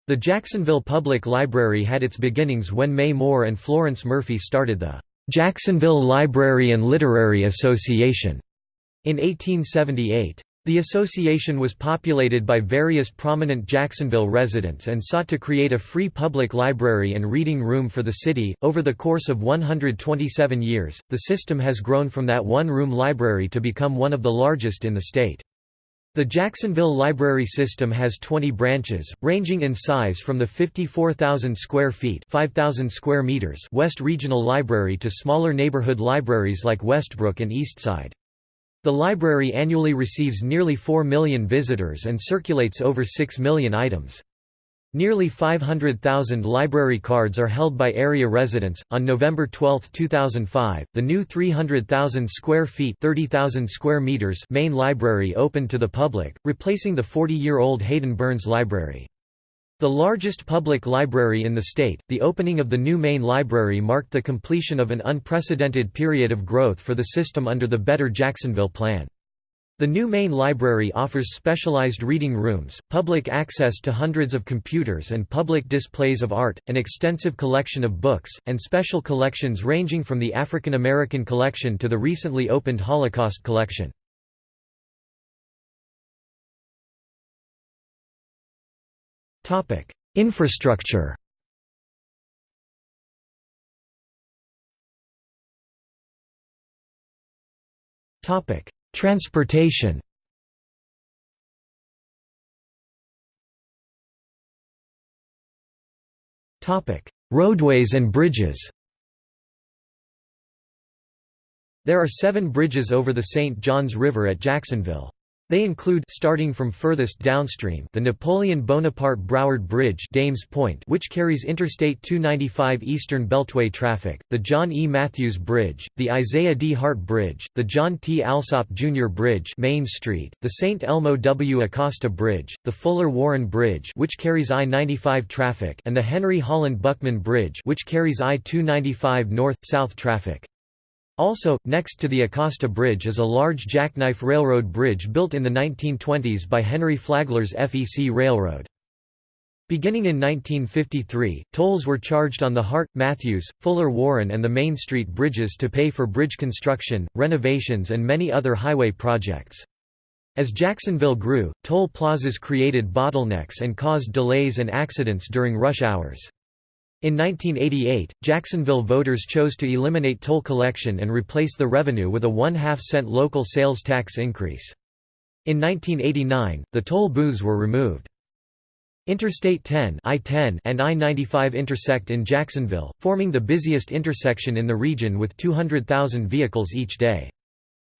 Speaker 1: The Jacksonville Public Library had its beginnings when May Moore and Florence Murphy started the Jacksonville Library and Literary Association in 1878. The association was populated by various prominent Jacksonville residents and sought to create a free public library and reading room for the city. Over the course of 127 years, the system has grown from that one room library to become one of the largest in the state. The Jacksonville Library System has 20 branches, ranging in size from the 54,000 square feet 5,000 square meters West Regional Library to smaller neighborhood libraries like Westbrook and Eastside. The library annually receives nearly 4 million visitors and circulates over 6 million items. Nearly 500,000 library cards are held by area residents. On November 12, 2005, the new 300,000 square feet (30,000 square meters) main library opened to the public, replacing the 40-year-old Hayden Burns Library. The largest public library in the state, the opening of the new main library marked the completion of an unprecedented period of growth for the system under the Better Jacksonville Plan. The new main library offers specialized reading rooms, public access to hundreds of computers and public displays of art, an extensive collection of books, and special collections ranging from the African American collection to the recently opened Holocaust collection. Infrastructure Transportation Roadways and bridges There are seven bridges over the St. Johns River at Jacksonville. They include starting from furthest downstream the Napoleon Bonaparte Broward Bridge Dames Point which carries Interstate 295 Eastern Beltway traffic, the John E. Matthews Bridge, the Isaiah D. Hart Bridge, the John T. Alsop Jr. Bridge Main Street, the St. Elmo W. Acosta Bridge, the Fuller Warren Bridge which carries I-95 traffic and the Henry Holland Buckman Bridge which carries I-295 north-south traffic. Also, next to the Acosta Bridge is a large jackknife railroad bridge built in the 1920s by Henry Flagler's FEC Railroad. Beginning in 1953, tolls were charged on the Hart, Matthews, Fuller Warren and the Main Street bridges to pay for bridge construction, renovations and many other highway projects. As Jacksonville grew, toll plazas created bottlenecks and caused delays and accidents during rush hours. In 1988, Jacksonville voters chose to eliminate toll collection and replace the revenue with a one-half cent local sales tax increase. In 1989, the toll booths were removed. Interstate 10 I-10 and I-95 intersect in Jacksonville, forming the busiest intersection in the region with 200,000 vehicles each day.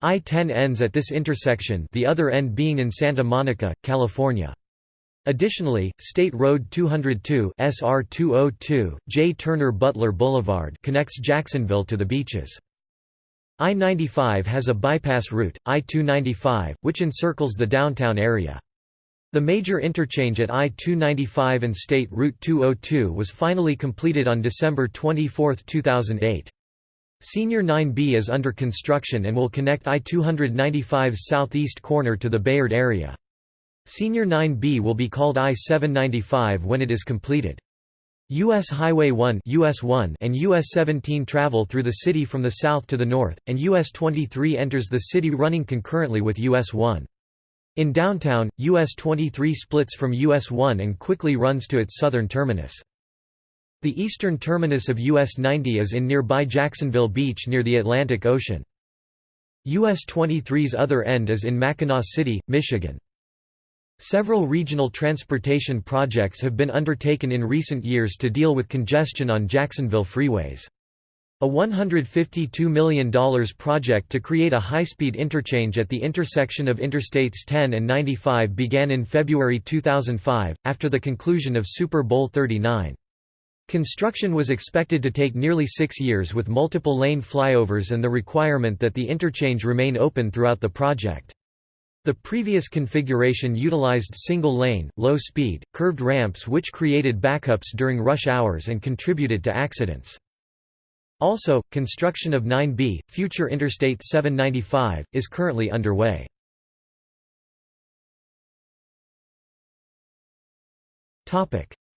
Speaker 1: I-10 ends at this intersection the other end being in Santa Monica, California. Additionally, State Road 202 SR 202, J. Turner Butler Boulevard connects Jacksonville to the beaches. I-95 has a bypass route, I-295, which encircles the downtown area. The major interchange at I-295 and State Route 202 was finally completed on December 24, 2008. Senior 9B is under construction and will connect I-295's southeast corner to the Bayard area. Senior 9B will be called I-795 when it is completed. U.S. Highway 1, US 1 and US 17 travel through the city from the south to the north, and US 23 enters the city running concurrently with US 1. In downtown, US 23 splits from US 1 and quickly runs to its southern terminus. The eastern terminus of US 90 is in nearby Jacksonville Beach near the Atlantic Ocean. US 23's other end is in Mackinaw City, Michigan. Several regional transportation projects have been undertaken in recent years to deal with congestion on Jacksonville freeways. A $152 million project to create a high-speed interchange at the intersection of Interstates 10 and 95 began in February 2005, after the conclusion of Super Bowl 39. Construction was expected to take nearly six years with multiple lane flyovers and the requirement that the interchange remain open throughout the project. The previous configuration utilized single-lane, low-speed, curved ramps which created backups during rush hours and contributed to accidents. Also, construction of 9B, future Interstate 795, is currently underway.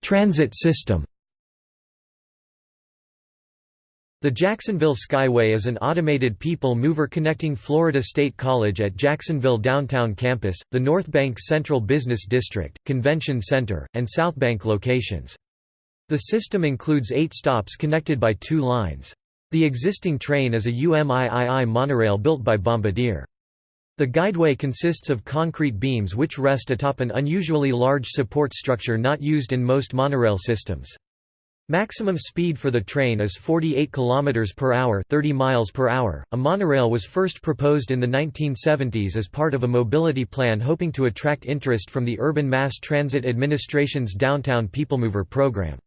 Speaker 1: Transit system The Jacksonville Skyway is an automated people mover connecting Florida State College at Jacksonville downtown campus, the North Bank Central Business District, Convention Center, and South Bank locations. The system includes eight stops connected by two lines. The existing train is a UMIII monorail built by Bombardier. The guideway consists of concrete beams which rest atop an unusually large support structure not used in most monorail systems. Maximum speed for the train is 48 km per hour, 30 miles per hour. A monorail was first proposed in the 1970s as part of a mobility plan hoping to attract interest from the Urban Mass Transit Administration's Downtown Peoplemover program.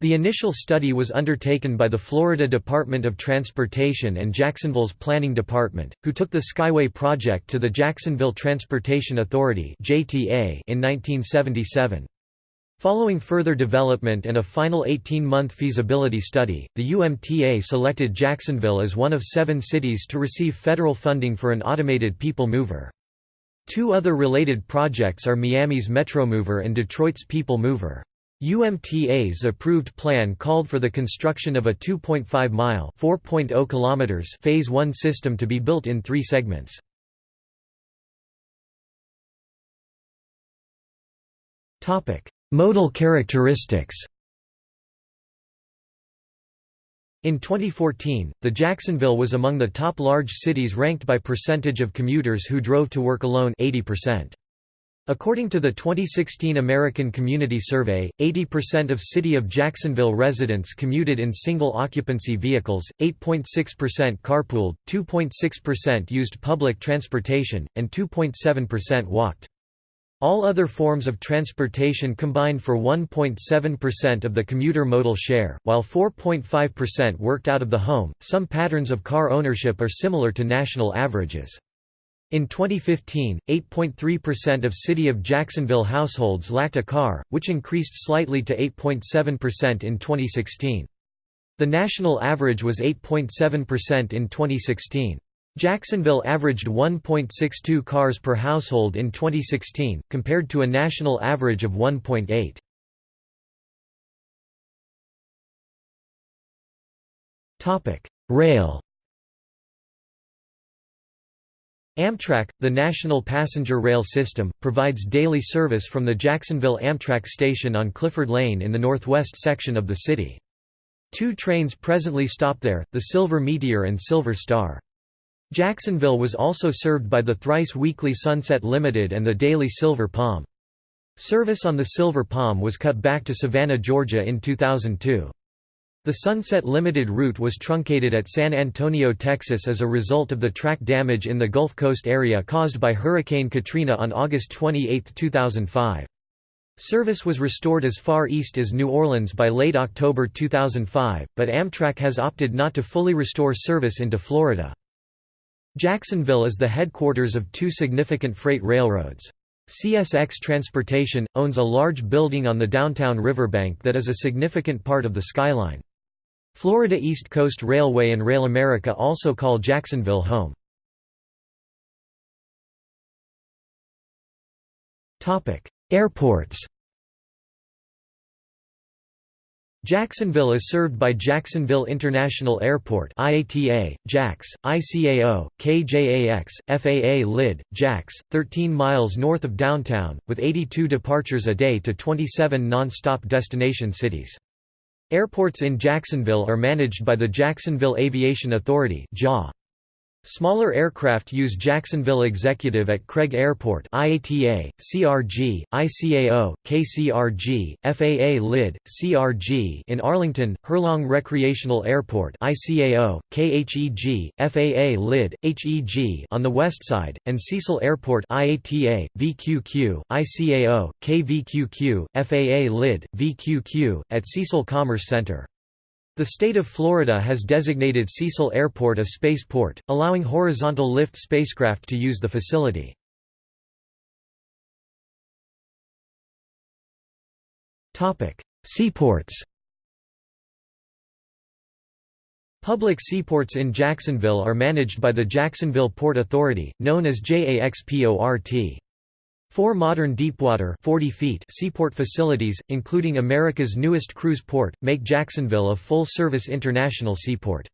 Speaker 1: The initial study was undertaken by the Florida Department of Transportation and Jacksonville's Planning Department, who took the Skyway project to the Jacksonville Transportation Authority in 1977. Following further development and a final 18-month feasibility study, the UMTA selected Jacksonville as one of seven cities to receive federal funding for an automated people mover. Two other related projects are Miami's Metromover and Detroit's People Mover. UMTA's approved plan called for the construction of a 2.5-mile Phase 1 system to be built in three segments. Modal characteristics In 2014, the Jacksonville was among the top large cities ranked by percentage of commuters who drove to work alone 80%. According to the 2016 American Community Survey, 80% of City of Jacksonville residents commuted in single-occupancy vehicles, 8.6% carpooled, 2.6% used public transportation, and 2.7% walked. All other forms of transportation combined for 1.7% of the commuter modal share, while 4.5% worked out of the home. Some patterns of car ownership are similar to national averages. In 2015, 8.3% of City of Jacksonville households lacked a car, which increased slightly to 8.7% in 2016. The national average was 8.7% in 2016. Jacksonville averaged 1.62 cars per household in 2016, compared to a national average of 1.8. Rail Amtrak, the national passenger rail system, provides daily service from the Jacksonville Amtrak station on Clifford Lane in the northwest section of the city. Two trains presently stop there, the Silver Meteor and Silver Star. Jacksonville was also served by the thrice-weekly Sunset Limited and the daily Silver Palm. Service on the Silver Palm was cut back to Savannah, Georgia in 2002. The Sunset Limited route was truncated at San Antonio, Texas as a result of the track damage in the Gulf Coast area caused by Hurricane Katrina on August 28, 2005. Service was restored as far east as New Orleans by late October 2005, but Amtrak has opted not to fully restore service into Florida. Jacksonville is the headquarters of two significant freight railroads. CSX Transportation, owns a large building on the downtown riverbank that is a significant part of the skyline. Florida East Coast Railway and Rail America also call Jacksonville home. Airports Jacksonville is served by Jacksonville International Airport IATA, JAX, ICAO, KJAX, FAA LID, JAX, 13 miles north of downtown, with 82 departures a day to 27 non-stop destination cities. Airports in Jacksonville are managed by the Jacksonville Aviation Authority JA. Smaller aircraft use Jacksonville Executive at Craig Airport IATA, CRG, ICAO, KCRG, FAA LID, CRG in Arlington, Herlong Recreational Airport ICAO, KHEG, FAA LID, HEG on the west side, and Cecil Airport IATA, VQQ, ICAO, KVQQ, FAA LID, VQQ, at Cecil Commerce Center. The state of Florida has designated Cecil Airport a spaceport, allowing horizontal lift spacecraft to use the facility. Seaports Public seaports in Jacksonville are managed by the Jacksonville Port Authority, known as JAXPORT. Four modern deepwater 40 feet seaport facilities, including America's newest cruise port, make Jacksonville a full-service international seaport.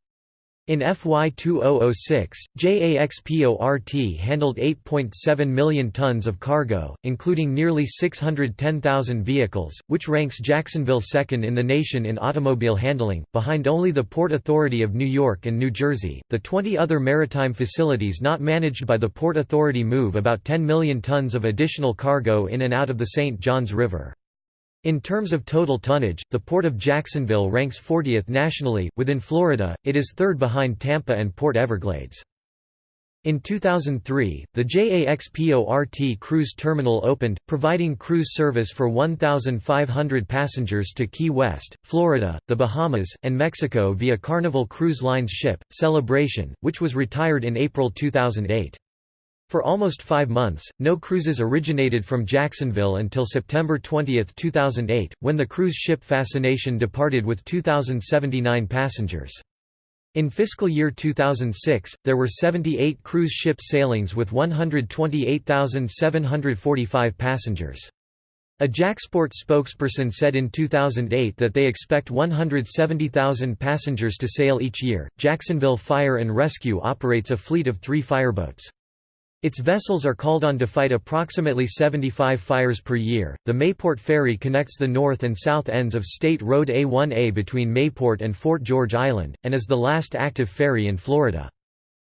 Speaker 1: In FY 2006, JAXPORT handled 8.7 million tons of cargo, including nearly 610,000 vehicles, which ranks Jacksonville second in the nation in automobile handling, behind only the Port Authority of New York and New Jersey. The 20 other maritime facilities not managed by the Port Authority move about 10 million tons of additional cargo in and out of the St. Johns River. In terms of total tonnage, the Port of Jacksonville ranks 40th nationally. Within Florida, it is third behind Tampa and Port Everglades. In 2003, the JAXPORT cruise terminal opened, providing cruise service for 1,500 passengers to Key West, Florida, the Bahamas, and Mexico via Carnival Cruise Line's ship, Celebration, which was retired in April 2008. For almost five months, no cruises originated from Jacksonville until September 20, 2008, when the cruise ship Fascination departed with 2,079 passengers. In fiscal year 2006, there were 78 cruise ship sailings with 128,745 passengers. A JAXPORT spokesperson said in 2008 that they expect 170,000 passengers to sail each year. Jacksonville Fire and Rescue operates a fleet of three fireboats. Its vessels are called on to fight approximately 75 fires per year. The Mayport Ferry connects the north and south ends of State Road A1A between Mayport and Fort George Island, and is the last active ferry in Florida.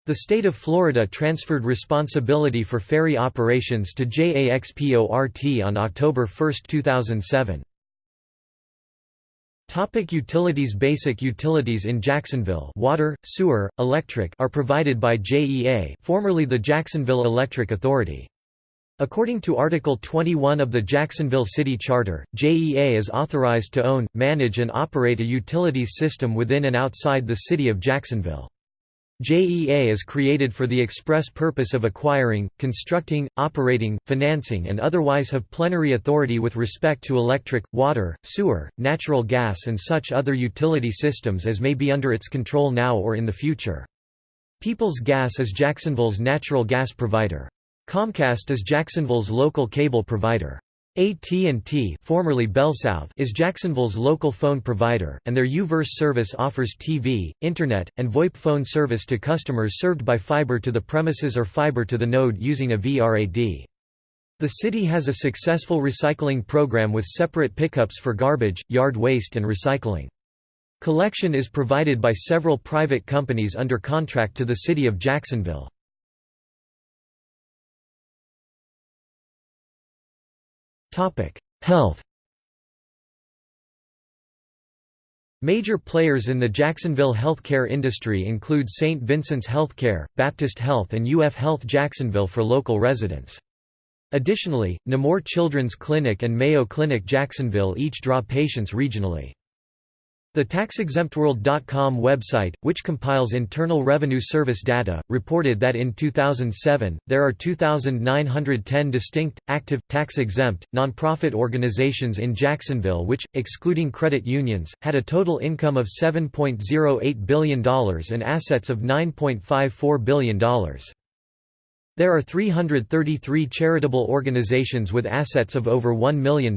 Speaker 1: The state of Florida transferred responsibility for ferry operations to JAXPORT on October 1, 2007. Topic utilities Basic utilities in Jacksonville water, sewer, electric are provided by JEA formerly the Jacksonville Electric Authority. According to Article 21 of the Jacksonville City Charter, JEA is authorized to own, manage and operate a utilities system within and outside the city of Jacksonville. JEA is created for the express purpose of acquiring, constructing, operating, financing and otherwise have plenary authority with respect to electric, water, sewer, natural gas and such other utility systems as may be under its control now or in the future. Peoples Gas is Jacksonville's natural gas provider. Comcast is Jacksonville's local cable provider. AT&T formerly BellSouth is Jacksonville's local phone provider, and their U-verse service offers TV, Internet, and VoIP phone service to customers served by fiber to the premises or fiber to the node using a VRAD. The city has a successful recycling program with separate pickups for garbage, yard waste and recycling. Collection is provided by several private companies under contract to the city of Jacksonville. Health Major players in the Jacksonville healthcare industry include St. Vincent's Healthcare, Baptist Health and UF Health Jacksonville for local residents. Additionally, Nemours Children's Clinic and Mayo Clinic Jacksonville each draw patients regionally. The TaxExemptWorld.com website, which compiles Internal Revenue Service data, reported that in 2007, there are 2,910 distinct, active, tax-exempt, nonprofit organizations in Jacksonville which, excluding credit unions, had a total income of $7.08 billion and assets of $9.54 billion. There are 333 charitable organizations with assets of over $1 million.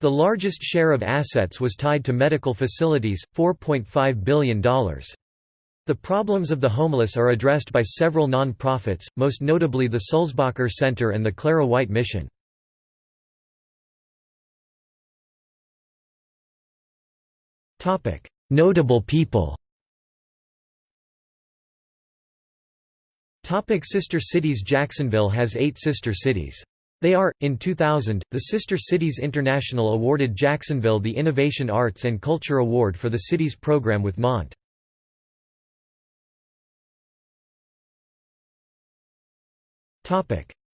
Speaker 1: The largest share of assets was tied to medical facilities, $4.5 billion. The problems of the homeless are addressed by several non-profits, most notably the Sulzbacher Center and the Clara White Mission. Notable people Topic Sister cities Jacksonville has eight sister cities. They are, in 2000, the Sister Cities International awarded Jacksonville the Innovation Arts and Culture Award for the city's program with Mont.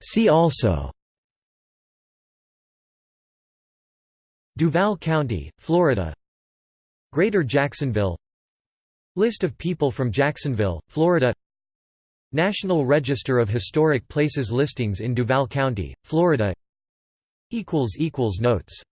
Speaker 1: See also. Duval County, Florida. Greater Jacksonville. List of people from Jacksonville, Florida National Register of Historic Places listings in Duval County, Florida. Notes